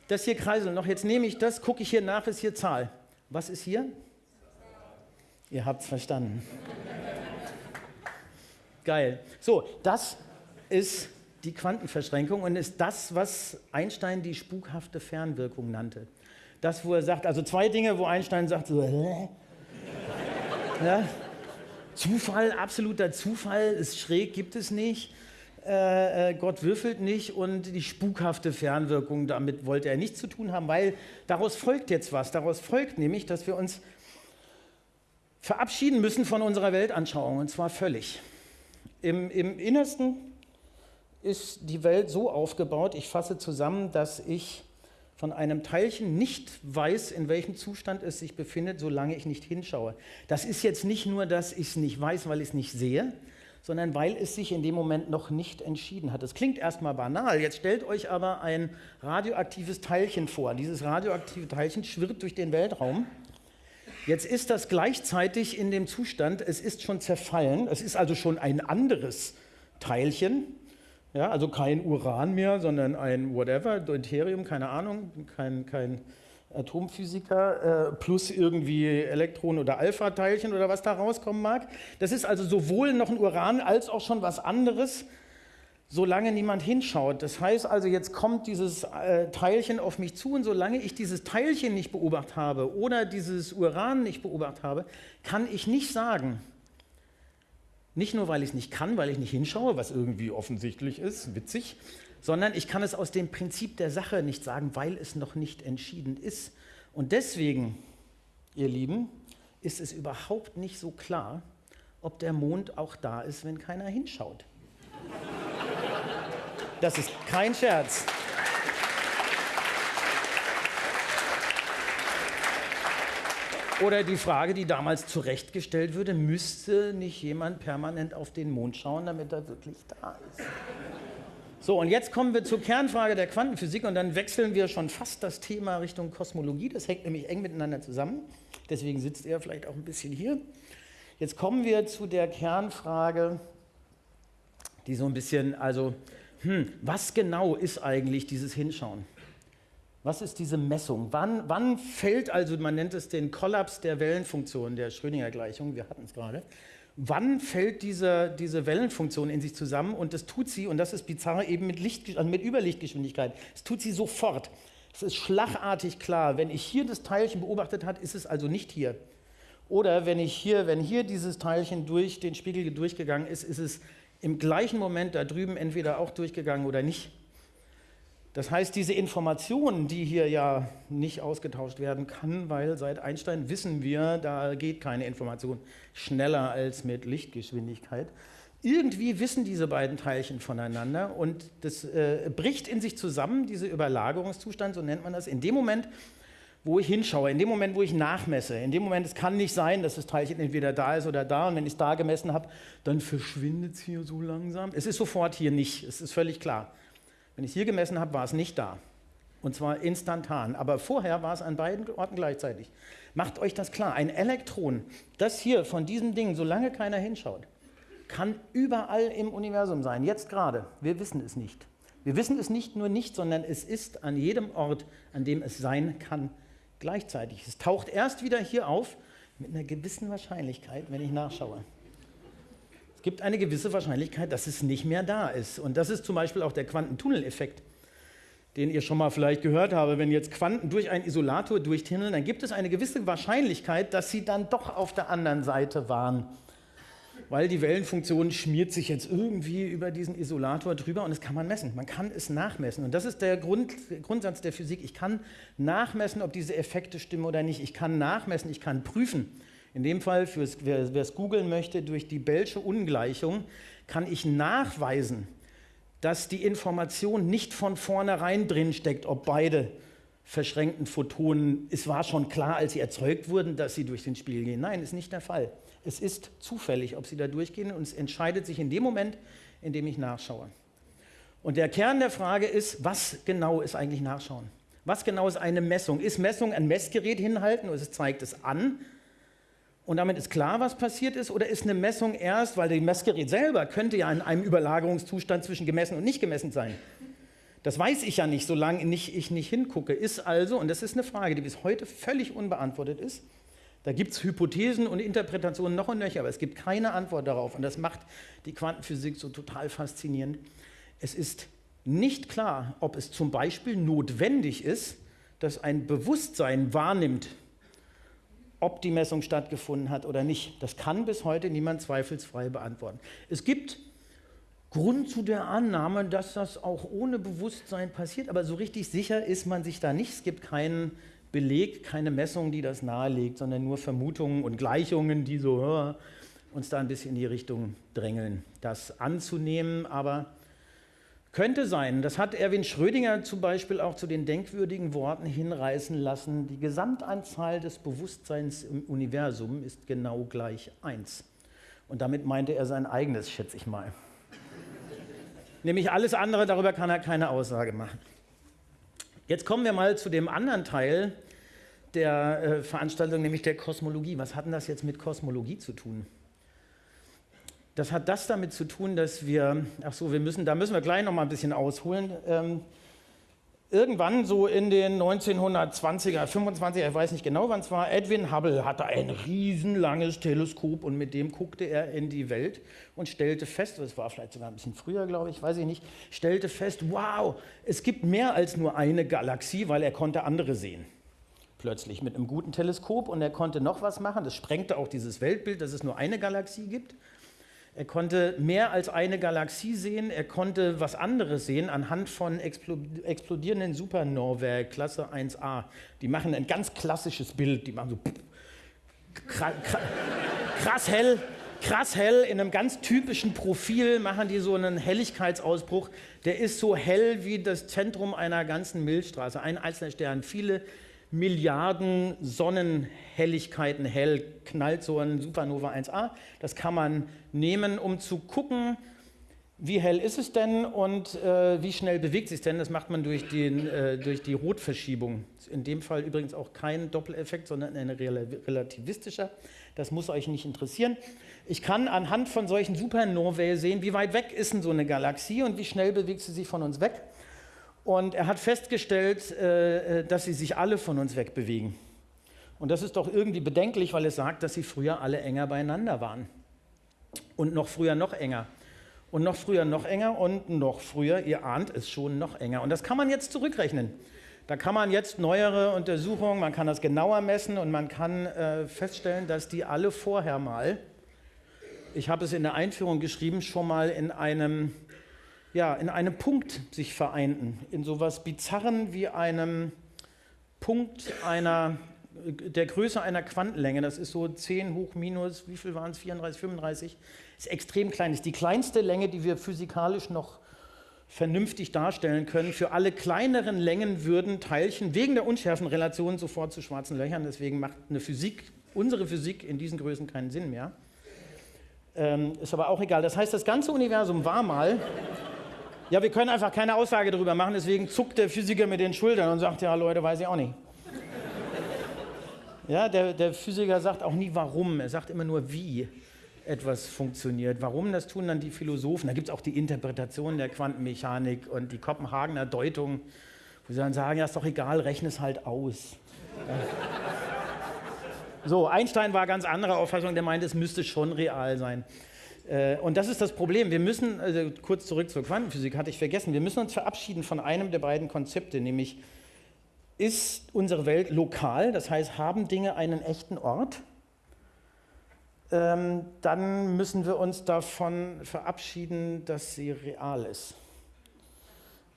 Das hier kreiseln noch. Jetzt nehme ich das, gucke ich hier nach, ist hier Zahl. Was ist hier? Ihr habt es verstanden. Geil. So, das ist die Quantenverschränkung und ist das, was Einstein die spukhafte Fernwirkung nannte das, wo er sagt, also zwei Dinge, wo Einstein sagt, so, ja, Zufall, absoluter Zufall, ist schräg, gibt es nicht. Äh, äh, Gott würfelt nicht und die spukhafte Fernwirkung, damit wollte er nichts zu tun haben, weil daraus folgt jetzt was. Daraus folgt nämlich, dass wir uns verabschieden müssen von unserer Weltanschauung und zwar völlig. Im, Im Innersten ist die Welt so aufgebaut, ich fasse zusammen, dass ich von einem Teilchen nicht weiß, in welchem Zustand es sich befindet, solange ich nicht hinschaue. Das ist jetzt nicht nur, dass ich es nicht weiß, weil ich es nicht sehe, sondern weil es sich in dem Moment noch nicht entschieden hat. Das klingt erstmal banal. Jetzt stellt euch aber ein radioaktives Teilchen vor. Dieses radioaktive Teilchen schwirrt durch den Weltraum. Jetzt ist das gleichzeitig in dem Zustand, es ist schon zerfallen, es ist also schon ein anderes Teilchen, ja, also kein Uran mehr, sondern ein whatever, Deuterium, keine Ahnung, kein, kein Atomphysiker, äh, plus irgendwie Elektron- oder Alpha-Teilchen oder was da rauskommen mag. Das ist also sowohl noch ein Uran als auch schon was anderes, solange niemand hinschaut. Das heißt also, jetzt kommt dieses äh, Teilchen auf mich zu und solange ich dieses Teilchen nicht beobachtet habe oder dieses Uran nicht beobachtet habe, kann ich nicht sagen, nicht nur, weil ich es nicht kann, weil ich nicht hinschaue, was irgendwie offensichtlich ist, witzig, sondern ich kann es aus dem Prinzip der Sache nicht sagen, weil es noch nicht entschieden ist. Und deswegen, ihr Lieben, ist es überhaupt nicht so klar, ob der Mond auch da ist, wenn keiner hinschaut. Das ist kein Scherz. Oder die Frage, die damals zurechtgestellt würde, müsste nicht jemand permanent auf den Mond schauen, damit er wirklich da ist? So, und jetzt kommen wir zur Kernfrage der Quantenphysik und dann wechseln wir schon fast das Thema Richtung Kosmologie. Das hängt nämlich eng miteinander zusammen. Deswegen sitzt er vielleicht auch ein bisschen hier. Jetzt kommen wir zu der Kernfrage, die so ein bisschen, also, hm, was genau ist eigentlich dieses Hinschauen? Was ist diese Messung? Wann, wann fällt also, man nennt es den Kollaps der Wellenfunktion der Schrödinger-Gleichung, wir hatten es gerade, wann fällt diese, diese Wellenfunktion in sich zusammen und das tut sie, und das ist bizarr, eben mit, Licht, also mit Überlichtgeschwindigkeit. Das tut sie sofort. Es ist schlagartig klar, wenn ich hier das Teilchen beobachtet habe, ist es also nicht hier. Oder wenn ich hier, wenn hier dieses Teilchen durch den Spiegel durchgegangen ist, ist es im gleichen Moment da drüben entweder auch durchgegangen oder nicht. Das heißt, diese Information, die hier ja nicht ausgetauscht werden kann, weil seit Einstein wissen wir, da geht keine Information schneller als mit Lichtgeschwindigkeit. Irgendwie wissen diese beiden Teilchen voneinander und das äh, bricht in sich zusammen, dieser Überlagerungszustand, so nennt man das, in dem Moment, wo ich hinschaue, in dem Moment, wo ich nachmesse. In dem Moment, es kann nicht sein, dass das Teilchen entweder da ist oder da und wenn ich es da gemessen habe, dann verschwindet es hier so langsam. Es ist sofort hier nicht, es ist völlig klar. Wenn ich es hier gemessen habe, war es nicht da. Und zwar instantan. Aber vorher war es an beiden Orten gleichzeitig. Macht euch das klar. Ein Elektron, das hier von diesem Ding, solange keiner hinschaut, kann überall im Universum sein. Jetzt gerade. Wir wissen es nicht. Wir wissen es nicht nur nicht, sondern es ist an jedem Ort, an dem es sein kann, gleichzeitig. Es taucht erst wieder hier auf mit einer gewissen Wahrscheinlichkeit, wenn ich nachschaue. Es gibt eine gewisse Wahrscheinlichkeit, dass es nicht mehr da ist. Und das ist zum Beispiel auch der Quantentunneleffekt, den ihr schon mal vielleicht gehört habt. Wenn jetzt Quanten durch einen Isolator durchtunneln, dann gibt es eine gewisse Wahrscheinlichkeit, dass sie dann doch auf der anderen Seite waren. Weil die Wellenfunktion schmiert sich jetzt irgendwie über diesen Isolator drüber und das kann man messen. Man kann es nachmessen. Und das ist der Grund, Grundsatz der Physik. Ich kann nachmessen, ob diese Effekte stimmen oder nicht. Ich kann nachmessen, ich kann prüfen. In dem Fall, fürs, wer es googeln möchte, durch die Bellsche Ungleichung kann ich nachweisen, dass die Information nicht von vornherein drin steckt, ob beide verschränkten Photonen, es war schon klar, als sie erzeugt wurden, dass sie durch den Spiegel gehen. Nein, ist nicht der Fall. Es ist zufällig, ob sie da durchgehen und es entscheidet sich in dem Moment, in dem ich nachschaue. Und der Kern der Frage ist, was genau ist eigentlich Nachschauen? Was genau ist eine Messung? Ist Messung ein Messgerät hinhalten oder es zeigt es an? Und damit ist klar, was passiert ist, oder ist eine Messung erst, weil das Messgerät selber könnte ja in einem Überlagerungszustand zwischen gemessen und nicht gemessen sein. Das weiß ich ja nicht, solange ich nicht hingucke. Ist also, und das ist eine Frage, die bis heute völlig unbeantwortet ist, da gibt es Hypothesen und Interpretationen noch und nöcher, aber es gibt keine Antwort darauf. Und das macht die Quantenphysik so total faszinierend. Es ist nicht klar, ob es zum Beispiel notwendig ist, dass ein Bewusstsein wahrnimmt, ob die Messung stattgefunden hat oder nicht. Das kann bis heute niemand zweifelsfrei beantworten. Es gibt Grund zu der Annahme, dass das auch ohne Bewusstsein passiert, aber so richtig sicher ist man sich da nicht. Es gibt keinen Beleg, keine Messung, die das nahelegt, sondern nur Vermutungen und Gleichungen, die so uns da ein bisschen in die Richtung drängeln, das anzunehmen, aber könnte sein, das hat Erwin Schrödinger zum Beispiel auch zu den denkwürdigen Worten hinreißen lassen, die Gesamtanzahl des Bewusstseins im Universum ist genau gleich 1. Und damit meinte er sein eigenes, schätze ich mal. Nämlich alles andere, darüber kann er keine Aussage machen. Jetzt kommen wir mal zu dem anderen Teil der äh, Veranstaltung, nämlich der Kosmologie. Was hat denn das jetzt mit Kosmologie zu tun? Das hat das damit zu tun, dass wir, ach so, wir müssen, da müssen wir gleich noch mal ein bisschen ausholen. Ähm, irgendwann so in den 1920er, 25er, ich weiß nicht genau wann es war, Edwin Hubble hatte ein riesenlanges Teleskop und mit dem guckte er in die Welt und stellte fest, das war vielleicht sogar ein bisschen früher, glaube ich, weiß ich nicht, stellte fest, wow, es gibt mehr als nur eine Galaxie, weil er konnte andere sehen. Plötzlich mit einem guten Teleskop und er konnte noch was machen, das sprengte auch dieses Weltbild, dass es nur eine Galaxie gibt. Er konnte mehr als eine Galaxie sehen, er konnte was anderes sehen anhand von explodierenden Supernovae Klasse 1a. Die machen ein ganz klassisches Bild, die machen so krass hell, krass hell, in einem ganz typischen Profil machen die so einen Helligkeitsausbruch, der ist so hell wie das Zentrum einer ganzen Milchstraße, ein einzelner Stern. Viele Milliarden Sonnenhelligkeiten hell knallt so ein Supernova 1a. Das kann man nehmen, um zu gucken, wie hell ist es denn und äh, wie schnell bewegt sich denn? Das macht man durch, den, äh, durch die Rotverschiebung. In dem Fall übrigens auch kein Doppeleffekt, sondern ein relativistischer. Das muss euch nicht interessieren. Ich kann anhand von solchen Supernovae sehen, wie weit weg ist denn so eine Galaxie und wie schnell bewegt sie sich von uns weg. Und er hat festgestellt, äh, äh, dass sie sich alle von uns wegbewegen. Und das ist doch irgendwie bedenklich, weil es sagt, dass sie früher alle enger beieinander waren. Und noch früher noch enger. Und noch früher noch enger und noch früher, ihr ahnt es schon, noch enger. Und das kann man jetzt zurückrechnen. Da kann man jetzt neuere Untersuchungen, man kann das genauer messen und man kann äh, feststellen, dass die alle vorher mal, ich habe es in der Einführung geschrieben, schon mal in einem ja, in einem Punkt sich vereinten, in so etwas Bizarren wie einem Punkt einer, der Größe einer Quantenlänge, das ist so 10 hoch minus, wie viel waren es, 34, 35, ist extrem klein, ist die kleinste Länge, die wir physikalisch noch vernünftig darstellen können. Für alle kleineren Längen würden Teilchen wegen der Unschärfenrelation sofort zu schwarzen Löchern, deswegen macht eine Physik, unsere Physik in diesen Größen keinen Sinn mehr. Ähm, ist aber auch egal. Das heißt, das ganze Universum war mal ja, wir können einfach keine Aussage darüber machen, deswegen zuckt der Physiker mit den Schultern und sagt, ja Leute, weiß ich auch nicht. Ja, der, der Physiker sagt auch nie warum, er sagt immer nur wie etwas funktioniert. Warum, das tun dann die Philosophen. Da gibt es auch die Interpretation der Quantenmechanik und die Kopenhagener Deutung, wo sie dann sagen, ja, ist doch egal, rechne es halt aus. So, Einstein war ganz anderer Auffassung, der meinte, es müsste schon real sein. Äh, und das ist das Problem. Wir müssen, also kurz zurück zur Quantenphysik, hatte ich vergessen, wir müssen uns verabschieden von einem der beiden Konzepte, nämlich ist unsere Welt lokal, das heißt, haben Dinge einen echten Ort? Ähm, dann müssen wir uns davon verabschieden, dass sie real ist.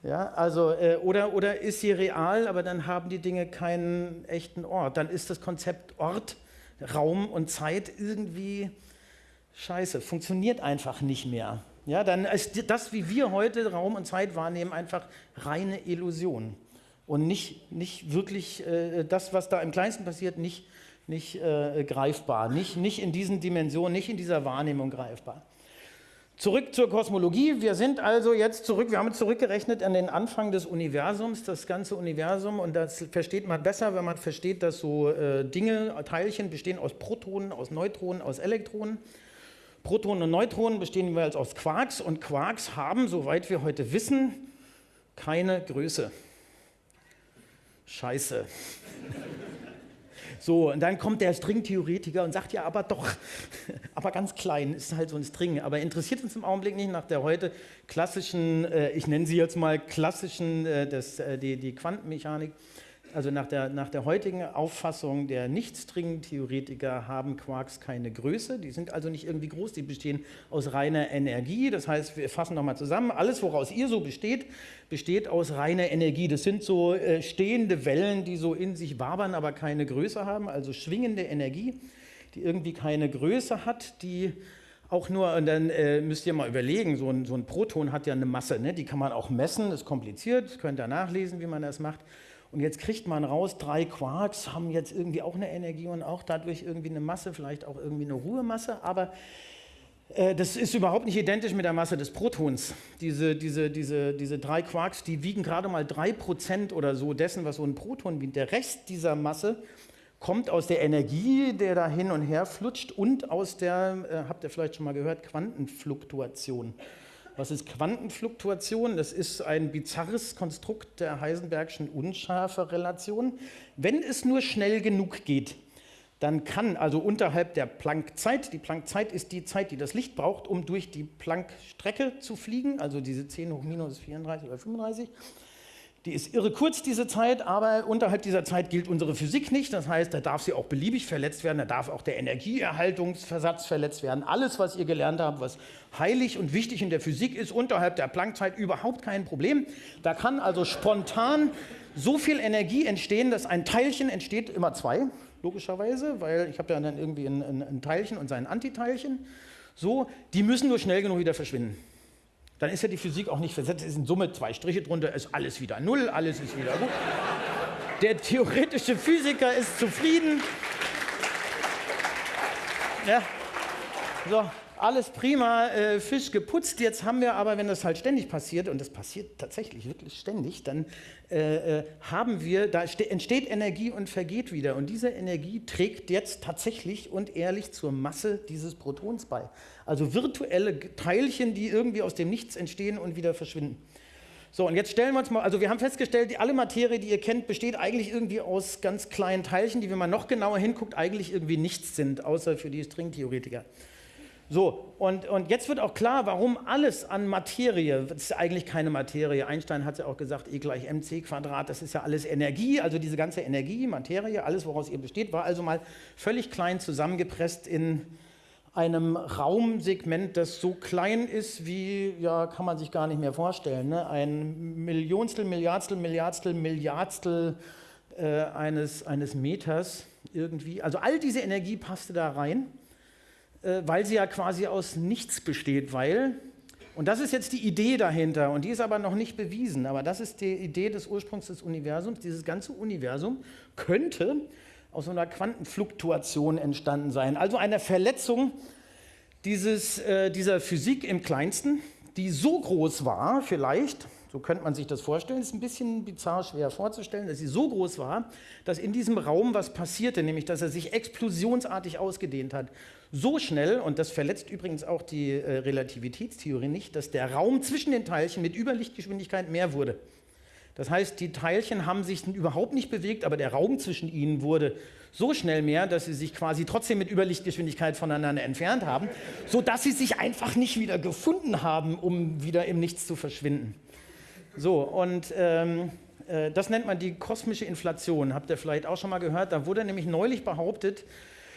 Ja, also, äh, oder, oder ist sie real, aber dann haben die Dinge keinen echten Ort. Dann ist das Konzept Ort, Raum und Zeit irgendwie scheiße, funktioniert einfach nicht mehr. Ja, dann ist das, wie wir heute Raum und Zeit wahrnehmen, einfach reine Illusion. Und nicht, nicht wirklich äh, das, was da im Kleinsten passiert, nicht, nicht äh, greifbar, nicht, nicht in diesen Dimensionen, nicht in dieser Wahrnehmung greifbar. Zurück zur Kosmologie. Wir sind also jetzt zurück, wir haben zurückgerechnet an den Anfang des Universums, das ganze Universum. Und das versteht man besser, wenn man versteht, dass so äh, Dinge, Teilchen bestehen aus Protonen, aus Neutronen, aus Elektronen. Protonen und Neutronen bestehen jeweils aus Quarks und Quarks haben, soweit wir heute wissen, keine Größe. Scheiße. So, und dann kommt der Stringtheoretiker und sagt, ja, aber doch, aber ganz klein, ist halt so ein String. Aber interessiert uns im Augenblick nicht nach der heute klassischen, äh, ich nenne sie jetzt mal klassischen, äh, das, äh, die, die Quantenmechanik, also nach der, nach der heutigen Auffassung der Nicht-String-Theoretiker haben Quarks keine Größe, die sind also nicht irgendwie groß, die bestehen aus reiner Energie. Das heißt, wir fassen nochmal zusammen, alles, woraus ihr so besteht, besteht aus reiner Energie. Das sind so äh, stehende Wellen, die so in sich wabern, aber keine Größe haben, also schwingende Energie, die irgendwie keine Größe hat, die auch nur, und dann äh, müsst ihr mal überlegen, so ein, so ein Proton hat ja eine Masse, ne? die kann man auch messen, ist kompliziert, könnt ihr nachlesen, wie man das macht. Und jetzt kriegt man raus, drei Quarks haben jetzt irgendwie auch eine Energie und auch dadurch irgendwie eine Masse, vielleicht auch irgendwie eine Ruhemasse. Aber Äh, das ist überhaupt nicht identisch mit der Masse des Protons. Diese, diese, diese, diese drei Quarks, die wiegen gerade mal drei Prozent oder so dessen, was so ein Proton wiegt. Der Rest dieser Masse kommt aus der Energie, der da hin und her flutscht und aus der, äh, habt ihr vielleicht schon mal gehört, Quantenfluktuation. Was ist Quantenfluktuation? Das ist ein bizarres Konstrukt der Heisenbergschen Unschärferelation. Wenn es nur schnell genug geht, dann kann also unterhalb der Planck-Zeit, die Planck-Zeit ist die Zeit, die das Licht braucht, um durch die Planck-Strecke zu fliegen, also diese 10 hoch minus 34 oder 35, die ist irre kurz, diese Zeit, aber unterhalb dieser Zeit gilt unsere Physik nicht. Das heißt, da darf sie auch beliebig verletzt werden, da darf auch der Energieerhaltungsversatz verletzt werden. Alles, was ihr gelernt habt, was heilig und wichtig in der Physik ist, unterhalb der Planckzeit überhaupt kein Problem. Da kann also spontan so viel Energie entstehen, dass ein Teilchen entsteht, immer zwei, logischerweise, weil ich habe ja dann irgendwie ein, ein, ein Teilchen und sein Antiteilchen. So, die müssen nur schnell genug wieder verschwinden. Dann ist ja die Physik auch nicht versetzt, es sind Summe zwei Striche drunter, ist alles wieder null, alles ist wieder gut. Der theoretische Physiker ist zufrieden. Ja, so, alles prima, äh, Fisch geputzt. Jetzt haben wir aber, wenn das halt ständig passiert, und das passiert tatsächlich wirklich ständig, dann äh, äh, haben wir, da entsteht Energie und vergeht wieder. Und diese Energie trägt jetzt tatsächlich und ehrlich zur Masse dieses Protons bei. Also virtuelle Teilchen, die irgendwie aus dem Nichts entstehen und wieder verschwinden. So, und jetzt stellen wir uns mal, also wir haben festgestellt, die, alle Materie, die ihr kennt, besteht eigentlich irgendwie aus ganz kleinen Teilchen, die, wenn man noch genauer hinguckt, eigentlich irgendwie nichts sind, außer für die Stringtheoretiker. So, und, und jetzt wird auch klar, warum alles an Materie, das ist eigentlich keine Materie, Einstein hat ja auch gesagt, E gleich mc Quadrat, das ist ja alles Energie, also diese ganze Energie, Materie, alles woraus ihr besteht, war also mal völlig klein zusammengepresst in einem Raumsegment, das so klein ist wie, ja, kann man sich gar nicht mehr vorstellen, ne? ein Millionstel, Milliardstel, Milliardstel, Milliardstel äh, eines, eines Meters irgendwie. Also all diese Energie passte da rein. Äh, weil sie ja quasi aus nichts besteht, weil, und das ist jetzt die Idee dahinter, und die ist aber noch nicht bewiesen, aber das ist die Idee des Ursprungs des Universums, dieses ganze Universum könnte aus so einer Quantenfluktuation entstanden sein, also einer Verletzung dieses, äh, dieser Physik im kleinsten, die so groß war, vielleicht, so könnte man sich das vorstellen. Ist ein bisschen bizarr schwer vorzustellen, dass sie so groß war, dass in diesem Raum was passierte, nämlich dass er sich explosionsartig ausgedehnt hat. So schnell, und das verletzt übrigens auch die äh, Relativitätstheorie nicht, dass der Raum zwischen den Teilchen mit Überlichtgeschwindigkeit mehr wurde. Das heißt, die Teilchen haben sich überhaupt nicht bewegt, aber der Raum zwischen ihnen wurde so schnell mehr, dass sie sich quasi trotzdem mit Überlichtgeschwindigkeit voneinander entfernt haben, sodass sie sich einfach nicht wieder gefunden haben, um wieder im Nichts zu verschwinden. So, und ähm, äh, das nennt man die kosmische Inflation. Habt ihr vielleicht auch schon mal gehört? Da wurde nämlich neulich behauptet,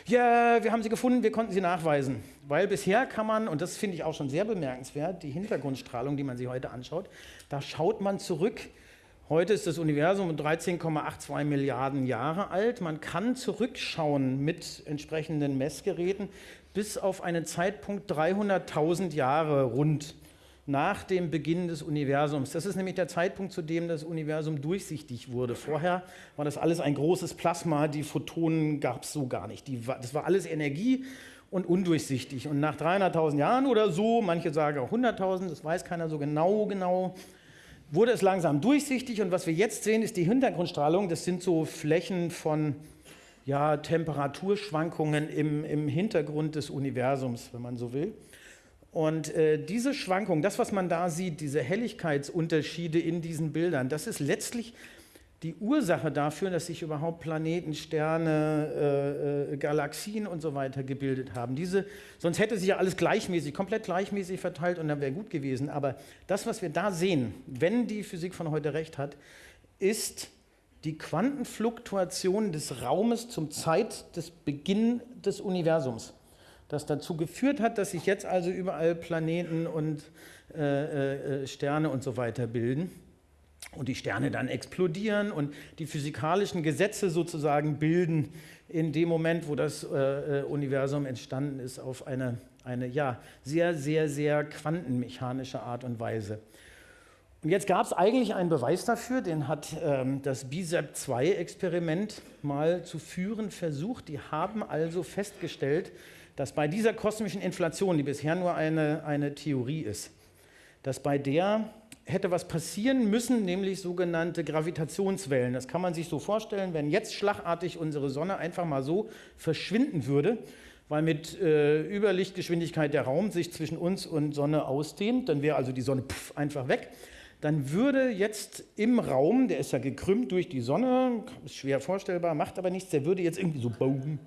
ja, wir haben sie gefunden, wir konnten sie nachweisen. Weil bisher kann man, und das finde ich auch schon sehr bemerkenswert, die Hintergrundstrahlung, die man sich heute anschaut, da schaut man zurück. Heute ist das Universum 13,82 Milliarden Jahre alt. Man kann zurückschauen mit entsprechenden Messgeräten bis auf einen Zeitpunkt 300.000 Jahre rund nach dem Beginn des Universums. Das ist nämlich der Zeitpunkt, zu dem das Universum durchsichtig wurde. Vorher war das alles ein großes Plasma, die Photonen gab es so gar nicht. War, das war alles Energie und undurchsichtig. Und nach 300.000 Jahren oder so, manche sagen auch 100.000, das weiß keiner so genau, genau, wurde es langsam durchsichtig. Und was wir jetzt sehen, ist die Hintergrundstrahlung. Das sind so Flächen von ja, Temperaturschwankungen im, im Hintergrund des Universums, wenn man so will. Und äh, diese Schwankung, das, was man da sieht, diese Helligkeitsunterschiede in diesen Bildern, das ist letztlich die Ursache dafür, dass sich überhaupt Planeten, Sterne, äh, äh, Galaxien und so weiter gebildet haben. Diese, sonst hätte sich ja alles gleichmäßig, komplett gleichmäßig verteilt und dann wäre gut gewesen. Aber das, was wir da sehen, wenn die Physik von heute recht hat, ist die Quantenfluktuation des Raumes zum Zeit des Beginn des Universums das dazu geführt hat, dass sich jetzt also überall Planeten und äh, äh, Sterne und so weiter bilden und die Sterne dann explodieren und die physikalischen Gesetze sozusagen bilden in dem Moment, wo das äh, äh Universum entstanden ist, auf eine, eine ja, sehr, sehr, sehr quantenmechanische Art und Weise. Und jetzt gab es eigentlich einen Beweis dafür, den hat ähm, das BISAP-2-Experiment mal zu führen versucht. Die haben also festgestellt, dass bei dieser kosmischen Inflation, die bisher nur eine, eine Theorie ist, dass bei der hätte was passieren müssen, nämlich sogenannte Gravitationswellen. Das kann man sich so vorstellen, wenn jetzt schlagartig unsere Sonne einfach mal so verschwinden würde, weil mit äh, Überlichtgeschwindigkeit der Raum sich zwischen uns und Sonne ausdehnt, dann wäre also die Sonne pff, einfach weg dann würde jetzt im Raum, der ist ja gekrümmt durch die Sonne, ist schwer vorstellbar, macht aber nichts, der würde jetzt irgendwie so Boom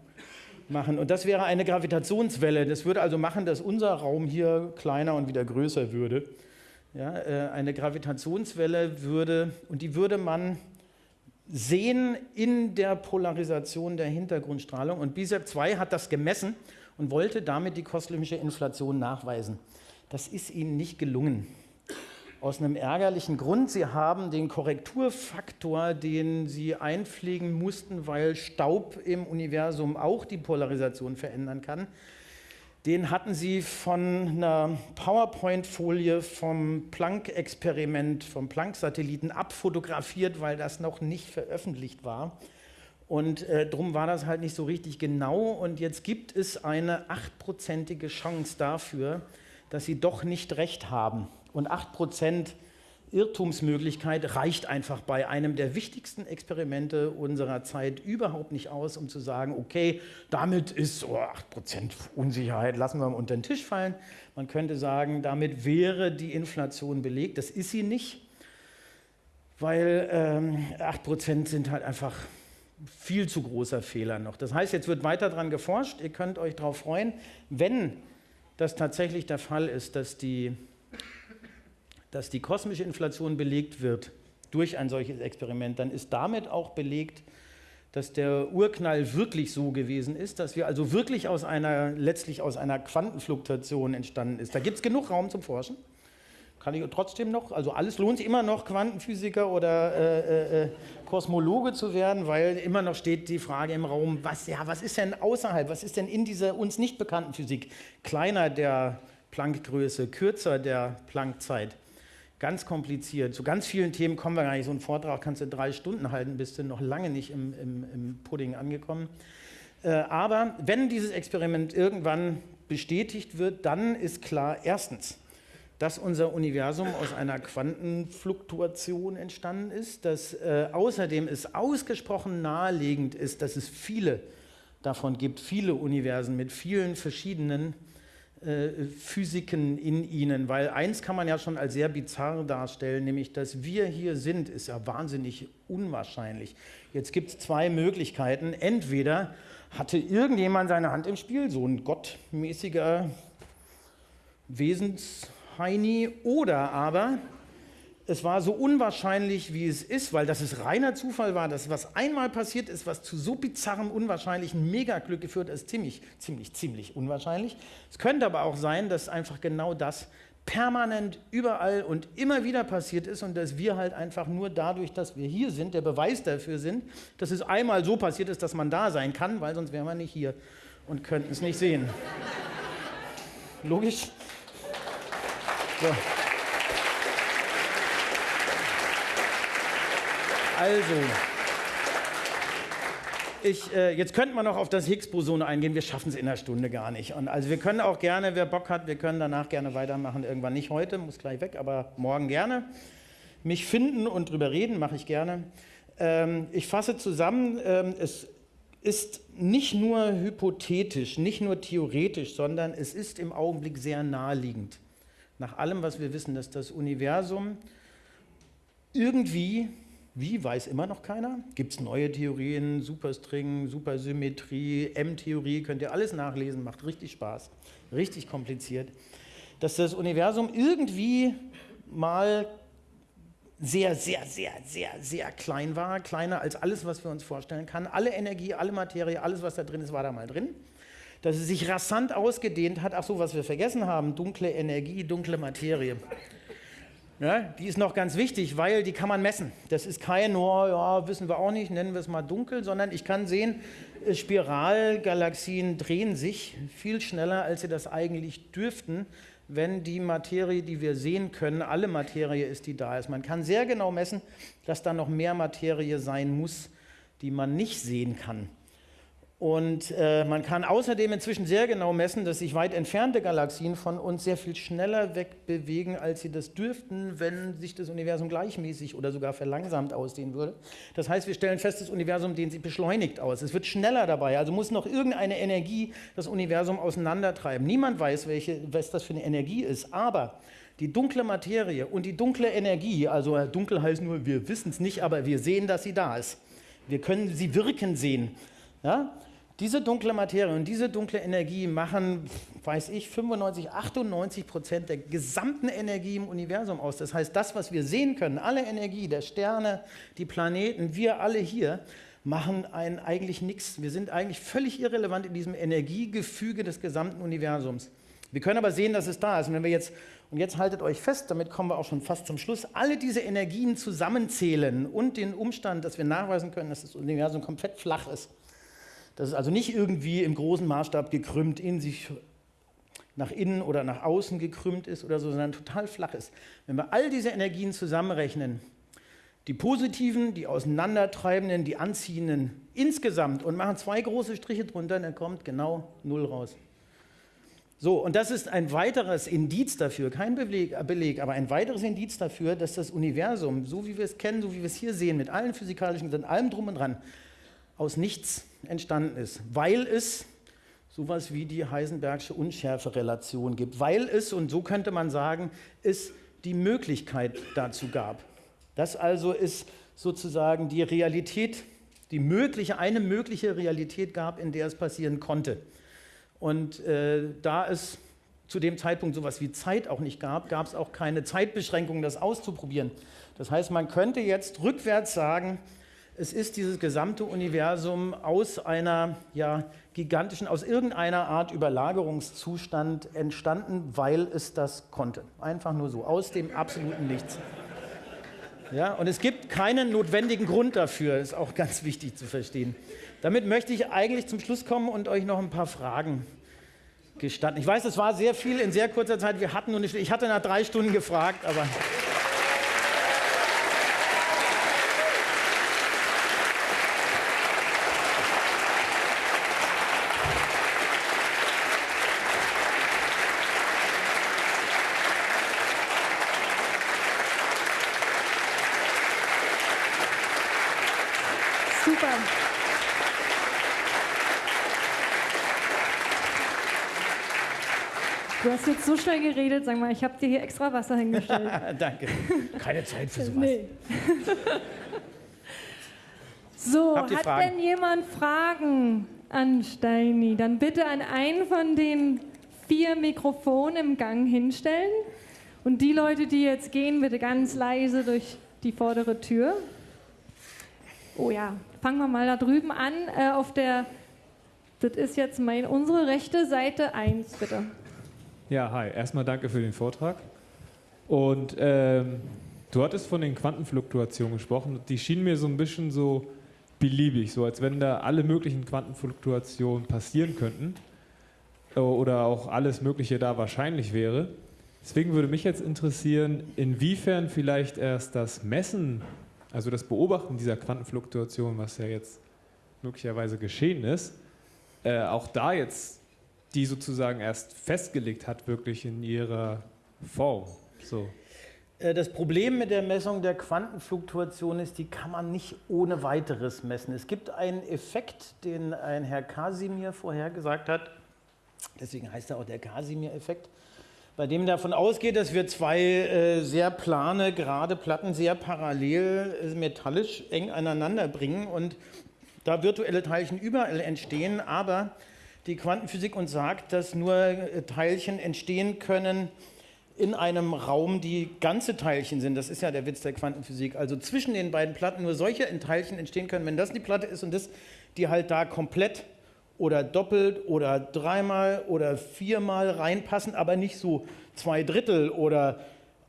machen. Und das wäre eine Gravitationswelle. Das würde also machen, dass unser Raum hier kleiner und wieder größer würde. Ja, äh, eine Gravitationswelle würde, und die würde man sehen in der Polarisation der Hintergrundstrahlung. Und BISEP 2 hat das gemessen und wollte damit die kosmische Inflation nachweisen. Das ist ihnen nicht gelungen. Aus einem ärgerlichen Grund. Sie haben den Korrekturfaktor, den Sie einpflegen mussten, weil Staub im Universum auch die Polarisation verändern kann. Den hatten Sie von einer PowerPoint-Folie vom Planck-Experiment, vom Planck-Satelliten abfotografiert, weil das noch nicht veröffentlicht war. Und äh, darum war das halt nicht so richtig genau. Und jetzt gibt es eine achtprozentige Chance dafür, dass Sie doch nicht recht haben. Und 8% Irrtumsmöglichkeit reicht einfach bei einem der wichtigsten Experimente unserer Zeit überhaupt nicht aus, um zu sagen, okay, damit ist oh, 8% Unsicherheit, lassen wir mal unter den Tisch fallen. Man könnte sagen, damit wäre die Inflation belegt. Das ist sie nicht, weil ähm, 8% sind halt einfach viel zu großer Fehler noch. Das heißt, jetzt wird weiter daran geforscht. Ihr könnt euch darauf freuen, wenn das tatsächlich der Fall ist, dass die dass die kosmische Inflation belegt wird durch ein solches Experiment, dann ist damit auch belegt, dass der Urknall wirklich so gewesen ist, dass wir also wirklich aus einer, letztlich aus einer Quantenfluktuation entstanden ist. Da gibt es genug Raum zum Forschen. Kann ich trotzdem noch, also alles lohnt sich immer noch, Quantenphysiker oder äh, äh, Kosmologe zu werden, weil immer noch steht die Frage im Raum, was, ja, was ist denn außerhalb, was ist denn in dieser uns nicht bekannten Physik kleiner der Planckgröße, kürzer der Planckzeit? Ganz kompliziert. Zu ganz vielen Themen kommen wir gar nicht. So einen Vortrag kannst du drei Stunden halten, bist du noch lange nicht im, im, im Pudding angekommen. Äh, aber wenn dieses Experiment irgendwann bestätigt wird, dann ist klar, erstens, dass unser Universum aus einer Quantenfluktuation entstanden ist, dass äh, außerdem es ausgesprochen naheliegend ist, dass es viele davon gibt, viele Universen mit vielen verschiedenen äh, Physiken in ihnen, weil eins kann man ja schon als sehr bizarr darstellen, nämlich dass wir hier sind, ist ja wahnsinnig unwahrscheinlich. Jetzt gibt es zwei Möglichkeiten. Entweder hatte irgendjemand seine Hand im Spiel, so ein gottmäßiger Wesensheini, oder aber es war so unwahrscheinlich, wie es ist, weil das es reiner Zufall war, dass was einmal passiert ist, was zu so bizarrem, unwahrscheinlichen Megaglück geführt ist, ziemlich, ziemlich, ziemlich unwahrscheinlich. Es könnte aber auch sein, dass einfach genau das permanent überall und immer wieder passiert ist und dass wir halt einfach nur dadurch, dass wir hier sind, der Beweis dafür sind, dass es einmal so passiert ist, dass man da sein kann, weil sonst wären wir nicht hier und könnten es nicht sehen. Logisch? So. Also, ich, äh, jetzt könnte man noch auf das Higgs-Boson eingehen. Wir schaffen es in einer Stunde gar nicht. Und also wir können auch gerne, wer Bock hat, wir können danach gerne weitermachen. Irgendwann nicht heute, muss gleich weg, aber morgen gerne. Mich finden und drüber reden mache ich gerne. Ähm, ich fasse zusammen. Ähm, es ist nicht nur hypothetisch, nicht nur theoretisch, sondern es ist im Augenblick sehr naheliegend. Nach allem, was wir wissen, dass das Universum irgendwie wie, weiß immer noch keiner. Gibt es neue Theorien, Superstring, Supersymmetrie, M-Theorie, könnt ihr alles nachlesen, macht richtig Spaß, richtig kompliziert. Dass das Universum irgendwie mal sehr, sehr, sehr, sehr, sehr klein war, kleiner als alles, was wir uns vorstellen können. Alle Energie, alle Materie, alles, was da drin ist, war da mal drin. Dass es sich rasant ausgedehnt hat. Ach so, was wir vergessen haben, dunkle Energie, dunkle Materie. Ja, die ist noch ganz wichtig, weil die kann man messen. Das ist kein, oh, ja, wissen wir auch nicht, nennen wir es mal dunkel, sondern ich kann sehen, äh, Spiralgalaxien drehen sich viel schneller, als sie das eigentlich dürften, wenn die Materie, die wir sehen können, alle Materie ist, die da ist. Man kann sehr genau messen, dass da noch mehr Materie sein muss, die man nicht sehen kann. Und äh, man kann außerdem inzwischen sehr genau messen, dass sich weit entfernte Galaxien von uns sehr viel schneller wegbewegen, als sie das dürften, wenn sich das Universum gleichmäßig oder sogar verlangsamt ausdehnen würde. Das heißt, wir stellen fest, das Universum dehnt sich beschleunigt aus. Es wird schneller dabei, also muss noch irgendeine Energie das Universum auseinandertreiben. Niemand weiß, welche, was das für eine Energie ist, aber die dunkle Materie und die dunkle Energie, also äh, dunkel heißt nur, wir wissen es nicht, aber wir sehen, dass sie da ist. Wir können sie wirken sehen. Ja? Diese dunkle Materie und diese dunkle Energie machen, weiß ich, 95, 98 Prozent der gesamten Energie im Universum aus. Das heißt, das, was wir sehen können, alle Energie der Sterne, die Planeten, wir alle hier, machen einen eigentlich nichts. Wir sind eigentlich völlig irrelevant in diesem Energiegefüge des gesamten Universums. Wir können aber sehen, dass es da ist. Und wenn wir jetzt, und jetzt haltet euch fest, damit kommen wir auch schon fast zum Schluss, alle diese Energien zusammenzählen und den Umstand, dass wir nachweisen können, dass das Universum komplett flach ist, dass es also nicht irgendwie im großen Maßstab gekrümmt in sich nach innen oder nach außen gekrümmt ist oder so, sondern total flach ist. Wenn wir all diese Energien zusammenrechnen, die positiven, die auseinandertreibenden, die anziehenden insgesamt und machen zwei große Striche drunter, dann kommt genau null raus. So, und das ist ein weiteres Indiz dafür, kein Beleg, Beleg, aber ein weiteres Indiz dafür, dass das Universum, so wie wir es kennen, so wie wir es hier sehen, mit allen physikalischen, mit allem drum und dran, aus nichts entstanden ist, weil es sowas wie die Heisenbergsche Unschärferelation gibt, weil es, und so könnte man sagen, es die Möglichkeit dazu gab. Das also ist sozusagen die Realität, die mögliche, eine mögliche Realität gab, in der es passieren konnte. Und äh, da es zu dem Zeitpunkt sowas wie Zeit auch nicht gab, gab es auch keine Zeitbeschränkung, das auszuprobieren. Das heißt, man könnte jetzt rückwärts sagen, es ist dieses gesamte Universum aus einer ja, gigantischen, aus irgendeiner Art Überlagerungszustand entstanden, weil es das konnte. Einfach nur so, aus dem absoluten Nichts. Ja, und es gibt keinen notwendigen Grund dafür, ist auch ganz wichtig zu verstehen. Damit möchte ich eigentlich zum Schluss kommen und euch noch ein paar Fragen gestatten. Ich weiß, es war sehr viel in sehr kurzer Zeit. Wir hatten nur eine, ich hatte nach drei Stunden gefragt, aber. Du hast jetzt so schnell geredet, sag mal, ich habe dir hier extra Wasser hingestellt. Danke. Keine Zeit für sowas. Nee. so, hat Fragen? denn jemand Fragen an Steini? Dann bitte an einen von den vier Mikrofonen im Gang hinstellen. Und die Leute, die jetzt gehen, bitte ganz leise durch die vordere Tür. Oh ja, fangen wir mal da drüben an. Äh, auf der, das ist jetzt mein, unsere rechte Seite 1, bitte. Ja, hi. Erstmal danke für den Vortrag. Und ähm, du hattest von den Quantenfluktuationen gesprochen. Die schienen mir so ein bisschen so beliebig, so als wenn da alle möglichen Quantenfluktuationen passieren könnten äh, oder auch alles Mögliche da wahrscheinlich wäre. Deswegen würde mich jetzt interessieren, inwiefern vielleicht erst das Messen, also das Beobachten dieser Quantenfluktuation, was ja jetzt möglicherweise geschehen ist, äh, auch da jetzt die sozusagen erst festgelegt hat, wirklich in ihrer Form. So. Äh, das Problem mit der Messung der Quantenfluktuation ist, die kann man nicht ohne weiteres messen. Es gibt einen Effekt, den ein Herr Casimir vorhergesagt hat, deswegen heißt er auch der Casimir-Effekt, bei dem davon ausgeht, dass wir zwei äh, sehr plane, gerade Platten sehr parallel äh, metallisch eng aneinander bringen und da virtuelle Teilchen überall entstehen, aber die Quantenphysik uns sagt, dass nur äh, Teilchen entstehen können in einem Raum, die ganze Teilchen sind. Das ist ja der Witz der Quantenphysik. Also zwischen den beiden Platten nur solche Teilchen entstehen können, wenn das die Platte ist und das, die halt da komplett oder doppelt oder dreimal oder viermal reinpassen, aber nicht so zwei Drittel oder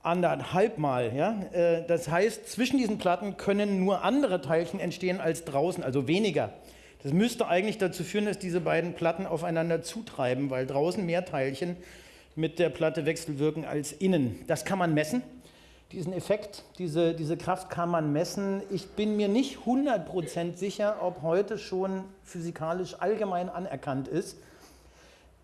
anderthalbmal. Ja? Äh, das heißt, zwischen diesen Platten können nur andere Teilchen entstehen als draußen, also weniger. Das müsste eigentlich dazu führen, dass diese beiden Platten aufeinander zutreiben, weil draußen mehr Teilchen mit der Platte wechselwirken als innen. Das kann man messen. Diesen Effekt, diese, diese Kraft kann man messen. Ich bin mir nicht 100% sicher, ob heute schon physikalisch allgemein anerkannt ist,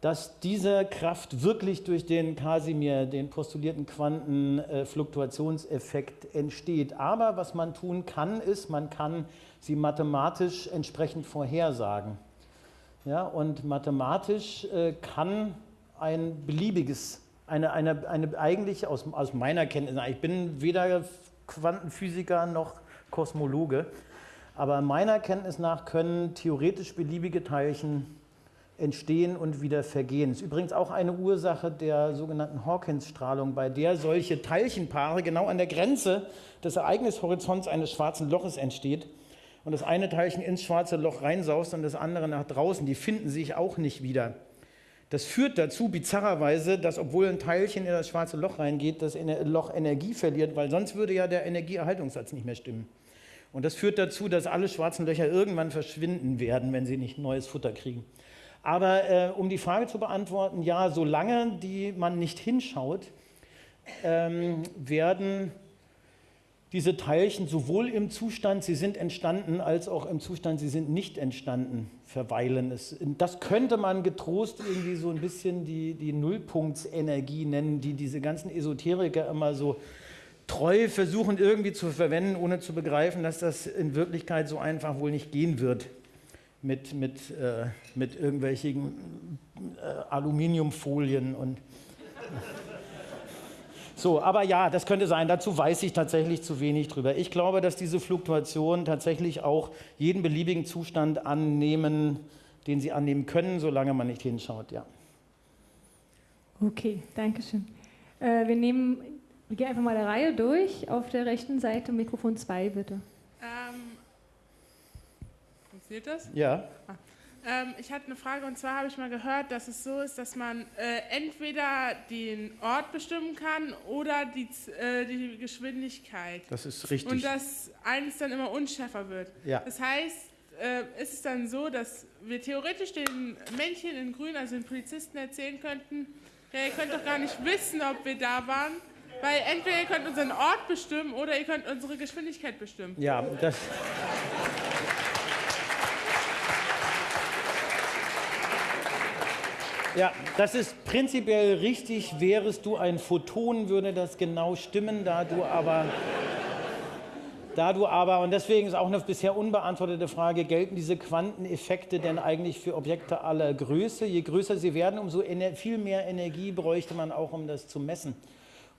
dass diese Kraft wirklich durch den Casimir, den postulierten Quantenfluktuationseffekt entsteht. Aber was man tun kann, ist, man kann sie mathematisch entsprechend vorhersagen. Ja, und mathematisch äh, kann ein beliebiges, eine, eine, eine eigentlich aus, aus meiner Kenntnis, ich bin weder Quantenphysiker noch Kosmologe, aber meiner Kenntnis nach können theoretisch beliebige Teilchen entstehen und wieder vergehen. Das ist übrigens auch eine Ursache der sogenannten Hawkins-Strahlung, bei der solche Teilchenpaare genau an der Grenze des Ereignishorizonts eines schwarzen Loches entsteht und das eine Teilchen ins schwarze Loch reinsaust und das andere nach draußen. Die finden sich auch nicht wieder. Das führt dazu, bizarrerweise, dass obwohl ein Teilchen in das schwarze Loch reingeht, das Loch Energie verliert, weil sonst würde ja der Energieerhaltungssatz nicht mehr stimmen. Und das führt dazu, dass alle schwarzen Löcher irgendwann verschwinden werden, wenn sie nicht neues Futter kriegen. Aber äh, um die Frage zu beantworten, ja, solange die man nicht hinschaut, ähm, werden diese Teilchen sowohl im Zustand, sie sind entstanden, als auch im Zustand, sie sind nicht entstanden, verweilen. Das könnte man getrost irgendwie so ein bisschen die, die Nullpunktsenergie nennen, die diese ganzen Esoteriker immer so treu versuchen irgendwie zu verwenden, ohne zu begreifen, dass das in Wirklichkeit so einfach wohl nicht gehen wird mit, mit, äh, mit irgendwelchen äh, Aluminiumfolien und so, aber ja, das könnte sein. Dazu weiß ich tatsächlich zu wenig drüber. Ich glaube, dass diese Fluktuationen tatsächlich auch jeden beliebigen Zustand annehmen, den sie annehmen können, solange man nicht hinschaut. Ja. Okay, danke schön. Äh, wir nehmen, wir gehen einfach mal der Reihe durch. Auf der rechten Seite Mikrofon 2, bitte. Funktioniert das? Ja. Ah. Ähm, ich hatte eine Frage und zwar habe ich mal gehört, dass es so ist, dass man äh, entweder den Ort bestimmen kann oder die, äh, die Geschwindigkeit. Das ist richtig. Und dass eines dann immer unschärfer wird. Ja. Das heißt, äh, ist es dann so, dass wir theoretisch den Männchen in Grün, also den Polizisten, erzählen könnten, ja, ihr könnt doch gar nicht wissen, ob wir da waren, weil entweder ihr könnt unseren Ort bestimmen oder ihr könnt unsere Geschwindigkeit bestimmen. Ja, das. Ja, das ist prinzipiell richtig. Wärest du ein Photon, würde das genau stimmen, da du aber, da du aber, und deswegen ist auch eine bisher unbeantwortete Frage, gelten diese Quanteneffekte denn eigentlich für Objekte aller Größe? Je größer sie werden, umso viel mehr Energie bräuchte man auch, um das zu messen.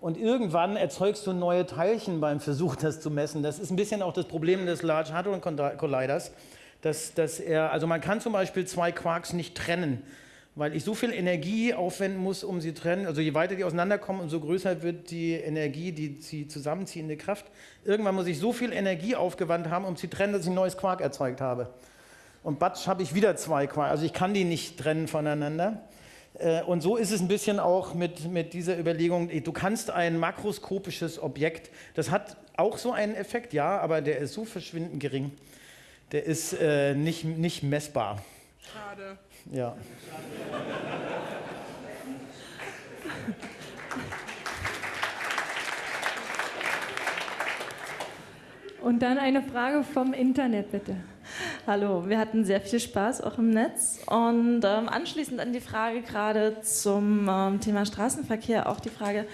Und irgendwann erzeugst du neue Teilchen beim Versuch, das zu messen. Das ist ein bisschen auch das Problem des Large Hadron Colliders. Dass, dass er, also man kann zum Beispiel zwei Quarks nicht trennen weil ich so viel Energie aufwenden muss, um sie zu trennen. Also je weiter die auseinanderkommen, umso größer wird die Energie, die sie zusammenziehende Kraft. Irgendwann muss ich so viel Energie aufgewandt haben, um sie zu trennen, dass ich ein neues Quark erzeugt habe. Und batsch habe ich wieder zwei Quark. Also ich kann die nicht trennen voneinander. Äh, und so ist es ein bisschen auch mit, mit dieser Überlegung, du kannst ein makroskopisches Objekt, das hat auch so einen Effekt, ja, aber der ist so verschwindend gering, der ist äh, nicht, nicht messbar. Schade. Ja. Und dann eine Frage vom Internet, bitte. Hallo, wir hatten sehr viel Spaß auch im Netz. Und ähm, anschließend an die Frage gerade zum ähm, Thema Straßenverkehr auch die Frage,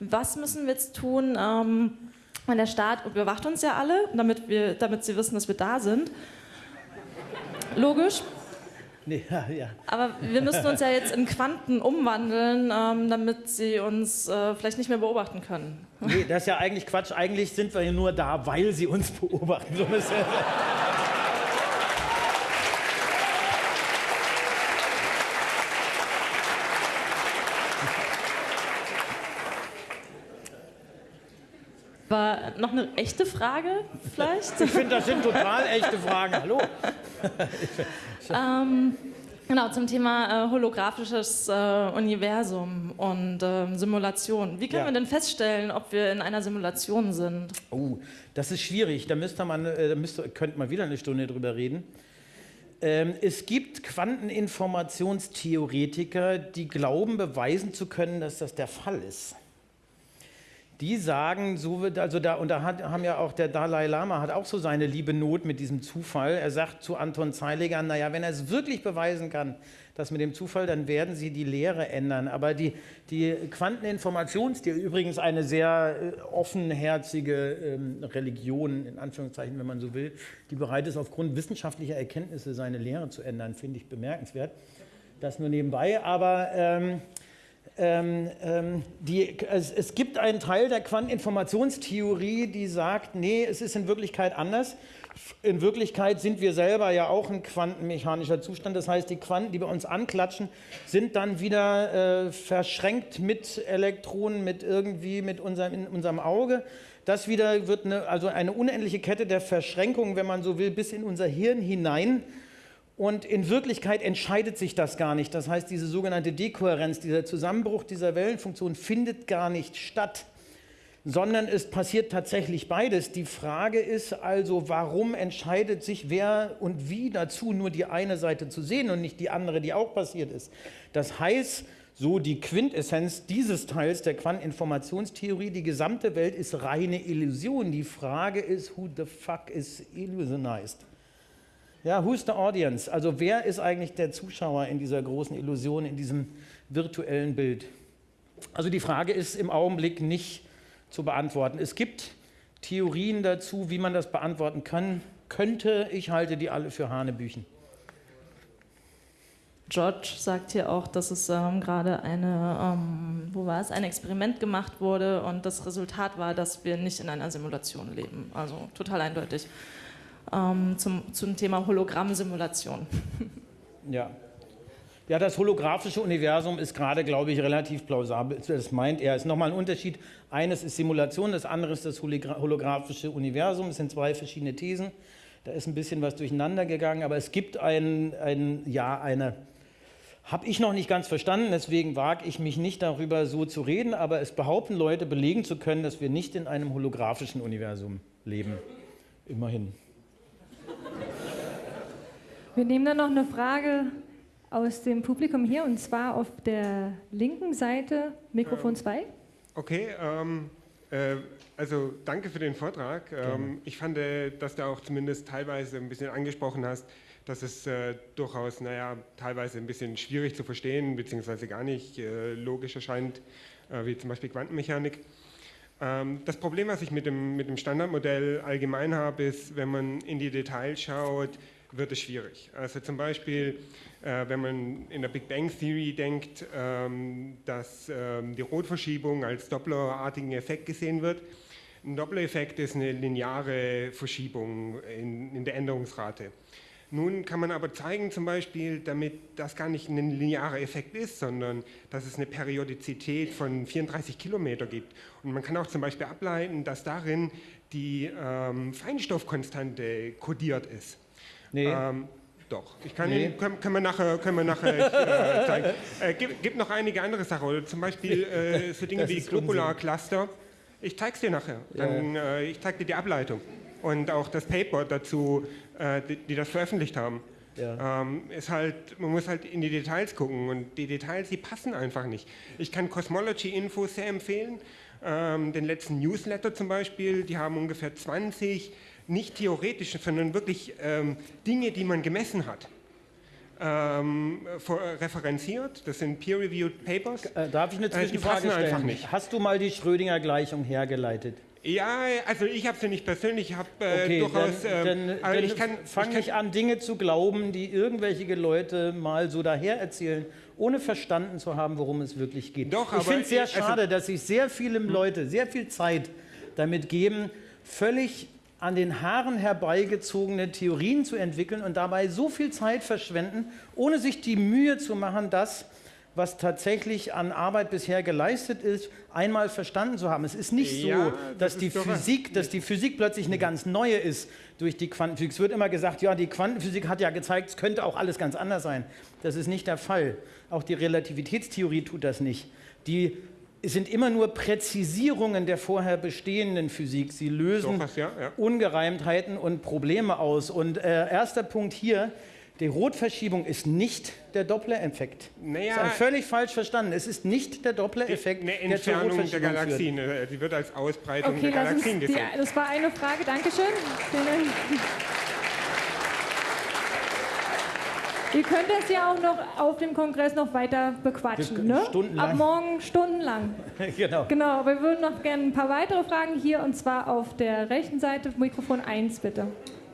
was müssen wir jetzt tun, ähm, wenn der Staat überwacht uns ja alle, damit, wir, damit sie wissen, dass wir da sind. Logisch, Nee, ja, ja. Aber wir müssen uns ja jetzt in Quanten umwandeln, ähm, damit sie uns äh, vielleicht nicht mehr beobachten können. Nee, das ist ja eigentlich Quatsch. Eigentlich sind wir hier nur da, weil sie uns beobachten. So War noch eine echte Frage vielleicht? Ich finde, das sind total echte Fragen. Hallo. ähm, genau, zum Thema äh, holographisches äh, Universum und äh, Simulation. Wie können Ja. wir denn feststellen, ob wir in einer Simulation sind? Oh, das ist schwierig. Da müsste man, äh, da müsste, könnte man wieder eine Stunde drüber reden. Ähm, es gibt Quanteninformationstheoretiker, die glauben, beweisen zu können, dass das der Fall ist. Die sagen, so wird, also da, und da hat, haben ja auch der Dalai Lama hat auch so seine liebe Not mit diesem Zufall. Er sagt zu Anton Zeiliger, naja, wenn er es wirklich beweisen kann, das mit dem Zufall, dann werden sie die Lehre ändern. Aber die, die Quanteninformationstheorie, übrigens eine sehr äh, offenherzige ähm, Religion, in Anführungszeichen, wenn man so will, die bereit ist, aufgrund wissenschaftlicher Erkenntnisse seine Lehre zu ändern, finde ich bemerkenswert. Das nur nebenbei. Aber ähm, ähm, ähm, die, es, es, gibt einen Teil der Quanteninformationstheorie, die sagt, nee, es ist in Wirklichkeit anders. In Wirklichkeit sind wir selber ja auch ein quantenmechanischer Zustand. Das heißt, die Quanten, die bei uns anklatschen, sind dann wieder äh, verschränkt mit Elektronen, mit irgendwie mit unserem, in unserem Auge. Das wieder wird eine, also eine unendliche Kette der Verschränkungen, wenn man so will, bis in unser Hirn hinein und in Wirklichkeit entscheidet sich das gar nicht. Das heißt, diese sogenannte Dekohärenz, dieser Zusammenbruch dieser Wellenfunktion findet gar nicht statt, sondern es passiert tatsächlich beides. Die Frage ist also, warum entscheidet sich wer und wie dazu, nur die eine Seite zu sehen und nicht die andere, die auch passiert ist. Das heißt, so die Quintessenz dieses Teils der Quanteninformationstheorie, die gesamte Welt ist reine Illusion. Die Frage ist, who the fuck is illusionized? Ja, who's the audience? Also wer ist eigentlich der Zuschauer in dieser großen Illusion, in diesem virtuellen Bild? Also die Frage ist im Augenblick nicht zu beantworten. Es gibt Theorien dazu, wie man das beantworten kann, könnte. Ich halte die alle für Hanebüchen. George sagt hier auch, dass es ähm, gerade eine, ähm, wo war es, ein Experiment gemacht wurde und das Resultat war, dass wir nicht in einer Simulation leben. Also total eindeutig ähm, zum, zum Thema Hologrammsimulation. Ja. Ja, das holographische Universum ist gerade, glaube ich, relativ plausibel. Das meint er. Es ist nochmal ein Unterschied. Eines ist Simulation, das andere ist das holographische Universum. Es sind zwei verschiedene Thesen. Da ist ein bisschen was durcheinander gegangen, aber es gibt ein, ein ja, eine, habe ich noch nicht ganz verstanden, deswegen wage ich mich nicht darüber so zu reden, aber es behaupten Leute, belegen zu können, dass wir nicht in einem holographischen Universum leben. Immerhin. Wir nehmen dann noch eine Frage aus dem Publikum hier und zwar auf der linken Seite, Mikrofon 2. Ähm, okay, ähm, äh, also danke für den Vortrag. Ähm, ich fand, äh, dass du auch zumindest teilweise ein bisschen angesprochen hast, dass es äh, durchaus, naja, teilweise ein bisschen schwierig zu verstehen, beziehungsweise gar nicht äh, logisch erscheint, äh, wie zum Beispiel Quantenmechanik. Ähm, das Problem, was ich mit dem, mit dem Standardmodell allgemein habe, ist, wenn man in die Details schaut, wird es schwierig. Also zum Beispiel, äh, wenn man in der Big Bang Theory denkt, ähm, dass ähm, die Rotverschiebung als Dopplerartigen Effekt gesehen wird. Ein Doppler-Effekt ist eine lineare Verschiebung in, in der Änderungsrate. Nun kann man aber zeigen, zum Beispiel, damit das gar nicht ein linearer Effekt ist, sondern dass es eine Periodizität von 34 Kilometer gibt. Und man kann auch zum Beispiel ableiten, dass darin die ähm, Feinstoffkonstante kodiert ist. Nee. Ähm, doch, ich kann nee. Ihnen, können, können, wir nachher, können wir nachher äh, zeigen. Äh, gibt, gibt, noch einige andere Sachen, oder zum Beispiel äh, so Dinge wie Globular-Cluster. Ich zeige es dir nachher. Dann, ja. äh, ich zeige dir die Ableitung und auch das Paper dazu, äh, die, die, das veröffentlicht haben. Ja. Ähm, ist halt, man muss halt in die Details gucken und die Details, die passen einfach nicht. Ich kann Cosmology Info sehr empfehlen, ähm, den letzten Newsletter zum Beispiel, die haben ungefähr 20 nicht theoretische, sondern wirklich ähm, Dinge, die man gemessen hat. Ähm, äh, referenziert. Das sind peer-reviewed Papers. Äh, darf ich eine äh, Zwischenfrage stellen? Einfach nicht. Hast du mal die Schrödinger-Gleichung hergeleitet? Ja, also ich habe sie nicht persönlich, ich habe äh, okay, durchaus. Dann, äh, dann, ich kann, fang nicht an, Dinge zu glauben, die irgendwelche Leute mal so daher erzählen, ohne verstanden zu haben, worum es wirklich geht. Doch, ich finde es sehr also schade, also, dass sich sehr viele Leute sehr viel Zeit damit geben, völlig an den Haaren herbeigezogene Theorien zu entwickeln und dabei so viel Zeit verschwenden, ohne sich die Mühe zu machen, das, was tatsächlich an Arbeit bisher geleistet ist, einmal verstanden zu haben. Es ist nicht so, ja, das dass, die Physik, dass die Physik plötzlich eine ganz neue ist durch die Quantenphysik. Es wird immer gesagt, ja, die Quantenphysik hat ja gezeigt, es könnte auch alles ganz anders sein. Das ist nicht der Fall. Auch die Relativitätstheorie tut das nicht. Die sind immer nur Präzisierungen der vorher bestehenden Physik. Sie lösen Doch, ja, ja. Ungereimtheiten und Probleme aus. Und äh, erster Punkt hier, Die Rotverschiebung ist nicht der Doppler-Effekt. Naja, das ist völlig falsch verstanden. Es ist nicht der Doppler-Effekt, eine der zur Entfernung der Rotverschiebung führt. Galaxien. äh, Die wird als Ausbreitung Okay, der Galaxien die, gesehen. das war eine Frage, Dankeschön. Vielen Dank. Ihr könnt das ja auch noch auf dem Kongress noch weiter bequatschen, ne? stundenlang. Ab morgen stundenlang. genau. Genau, wir würden noch gerne ein paar weitere Fragen hier und zwar auf der rechten Seite, Mikrofon 1 bitte.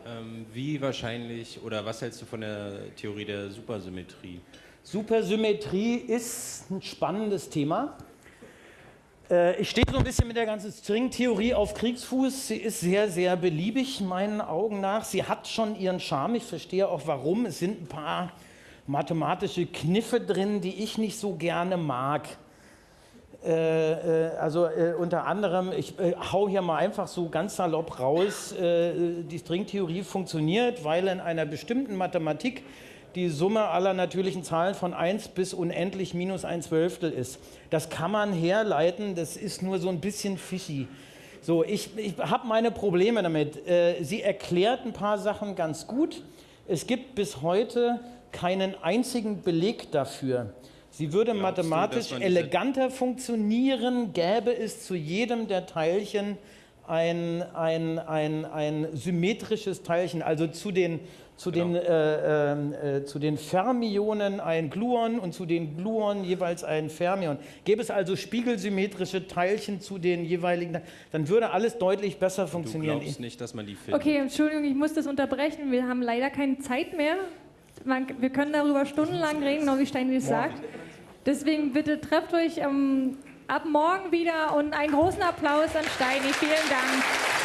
Ähm, wie wahrscheinlich oder was hältst du von der Theorie der Supersymmetrie? Supersymmetrie ist ein spannendes Thema. Äh, Ich stehe so ein bisschen mit der ganzen Stringtheorie auf Kriegsfuß. Sie ist sehr, sehr beliebig, meinen Augen nach. Sie hat schon ihren Charme. Ich verstehe auch warum. Es sind ein paar mathematische Kniffe drin, die ich nicht so gerne mag. Äh, äh, also äh, unter anderem, ich äh, hau hier mal einfach so ganz salopp raus, äh, die Stringtheorie funktioniert, weil in einer bestimmten Mathematik die Summe aller natürlichen Zahlen von 1 bis unendlich minus ein Zwölftel ist. Das kann man herleiten, das ist nur so ein bisschen fishy. So, ich, ich habe meine Probleme damit. Äh, sie erklärt ein paar Sachen ganz gut. Es gibt bis heute keinen einzigen Beleg dafür. Sie würde Glaubst du, mathematisch diese- eleganter funktionieren, gäbe es zu jedem der Teilchen ein, ein, ein, ein symmetrisches Teilchen, also zu den, zu, den, äh, ähm, äh, zu den Fermionen ein Gluon und zu den Gluonen jeweils ein Fermion. Gäbe es also spiegelsymmetrische Teilchen zu den jeweiligen, dann würde alles deutlich besser Du funktionieren. glaubst nicht, dass man die findet? Okay, Entschuldigung, ich muss das unterbrechen. Wir haben leider keine Zeit mehr. Man, wir können darüber stundenlang reden, genau wie Steini das sagt. Deswegen bitte trefft euch ähm, ab morgen wieder und einen großen Applaus an Steini. Vielen Dank.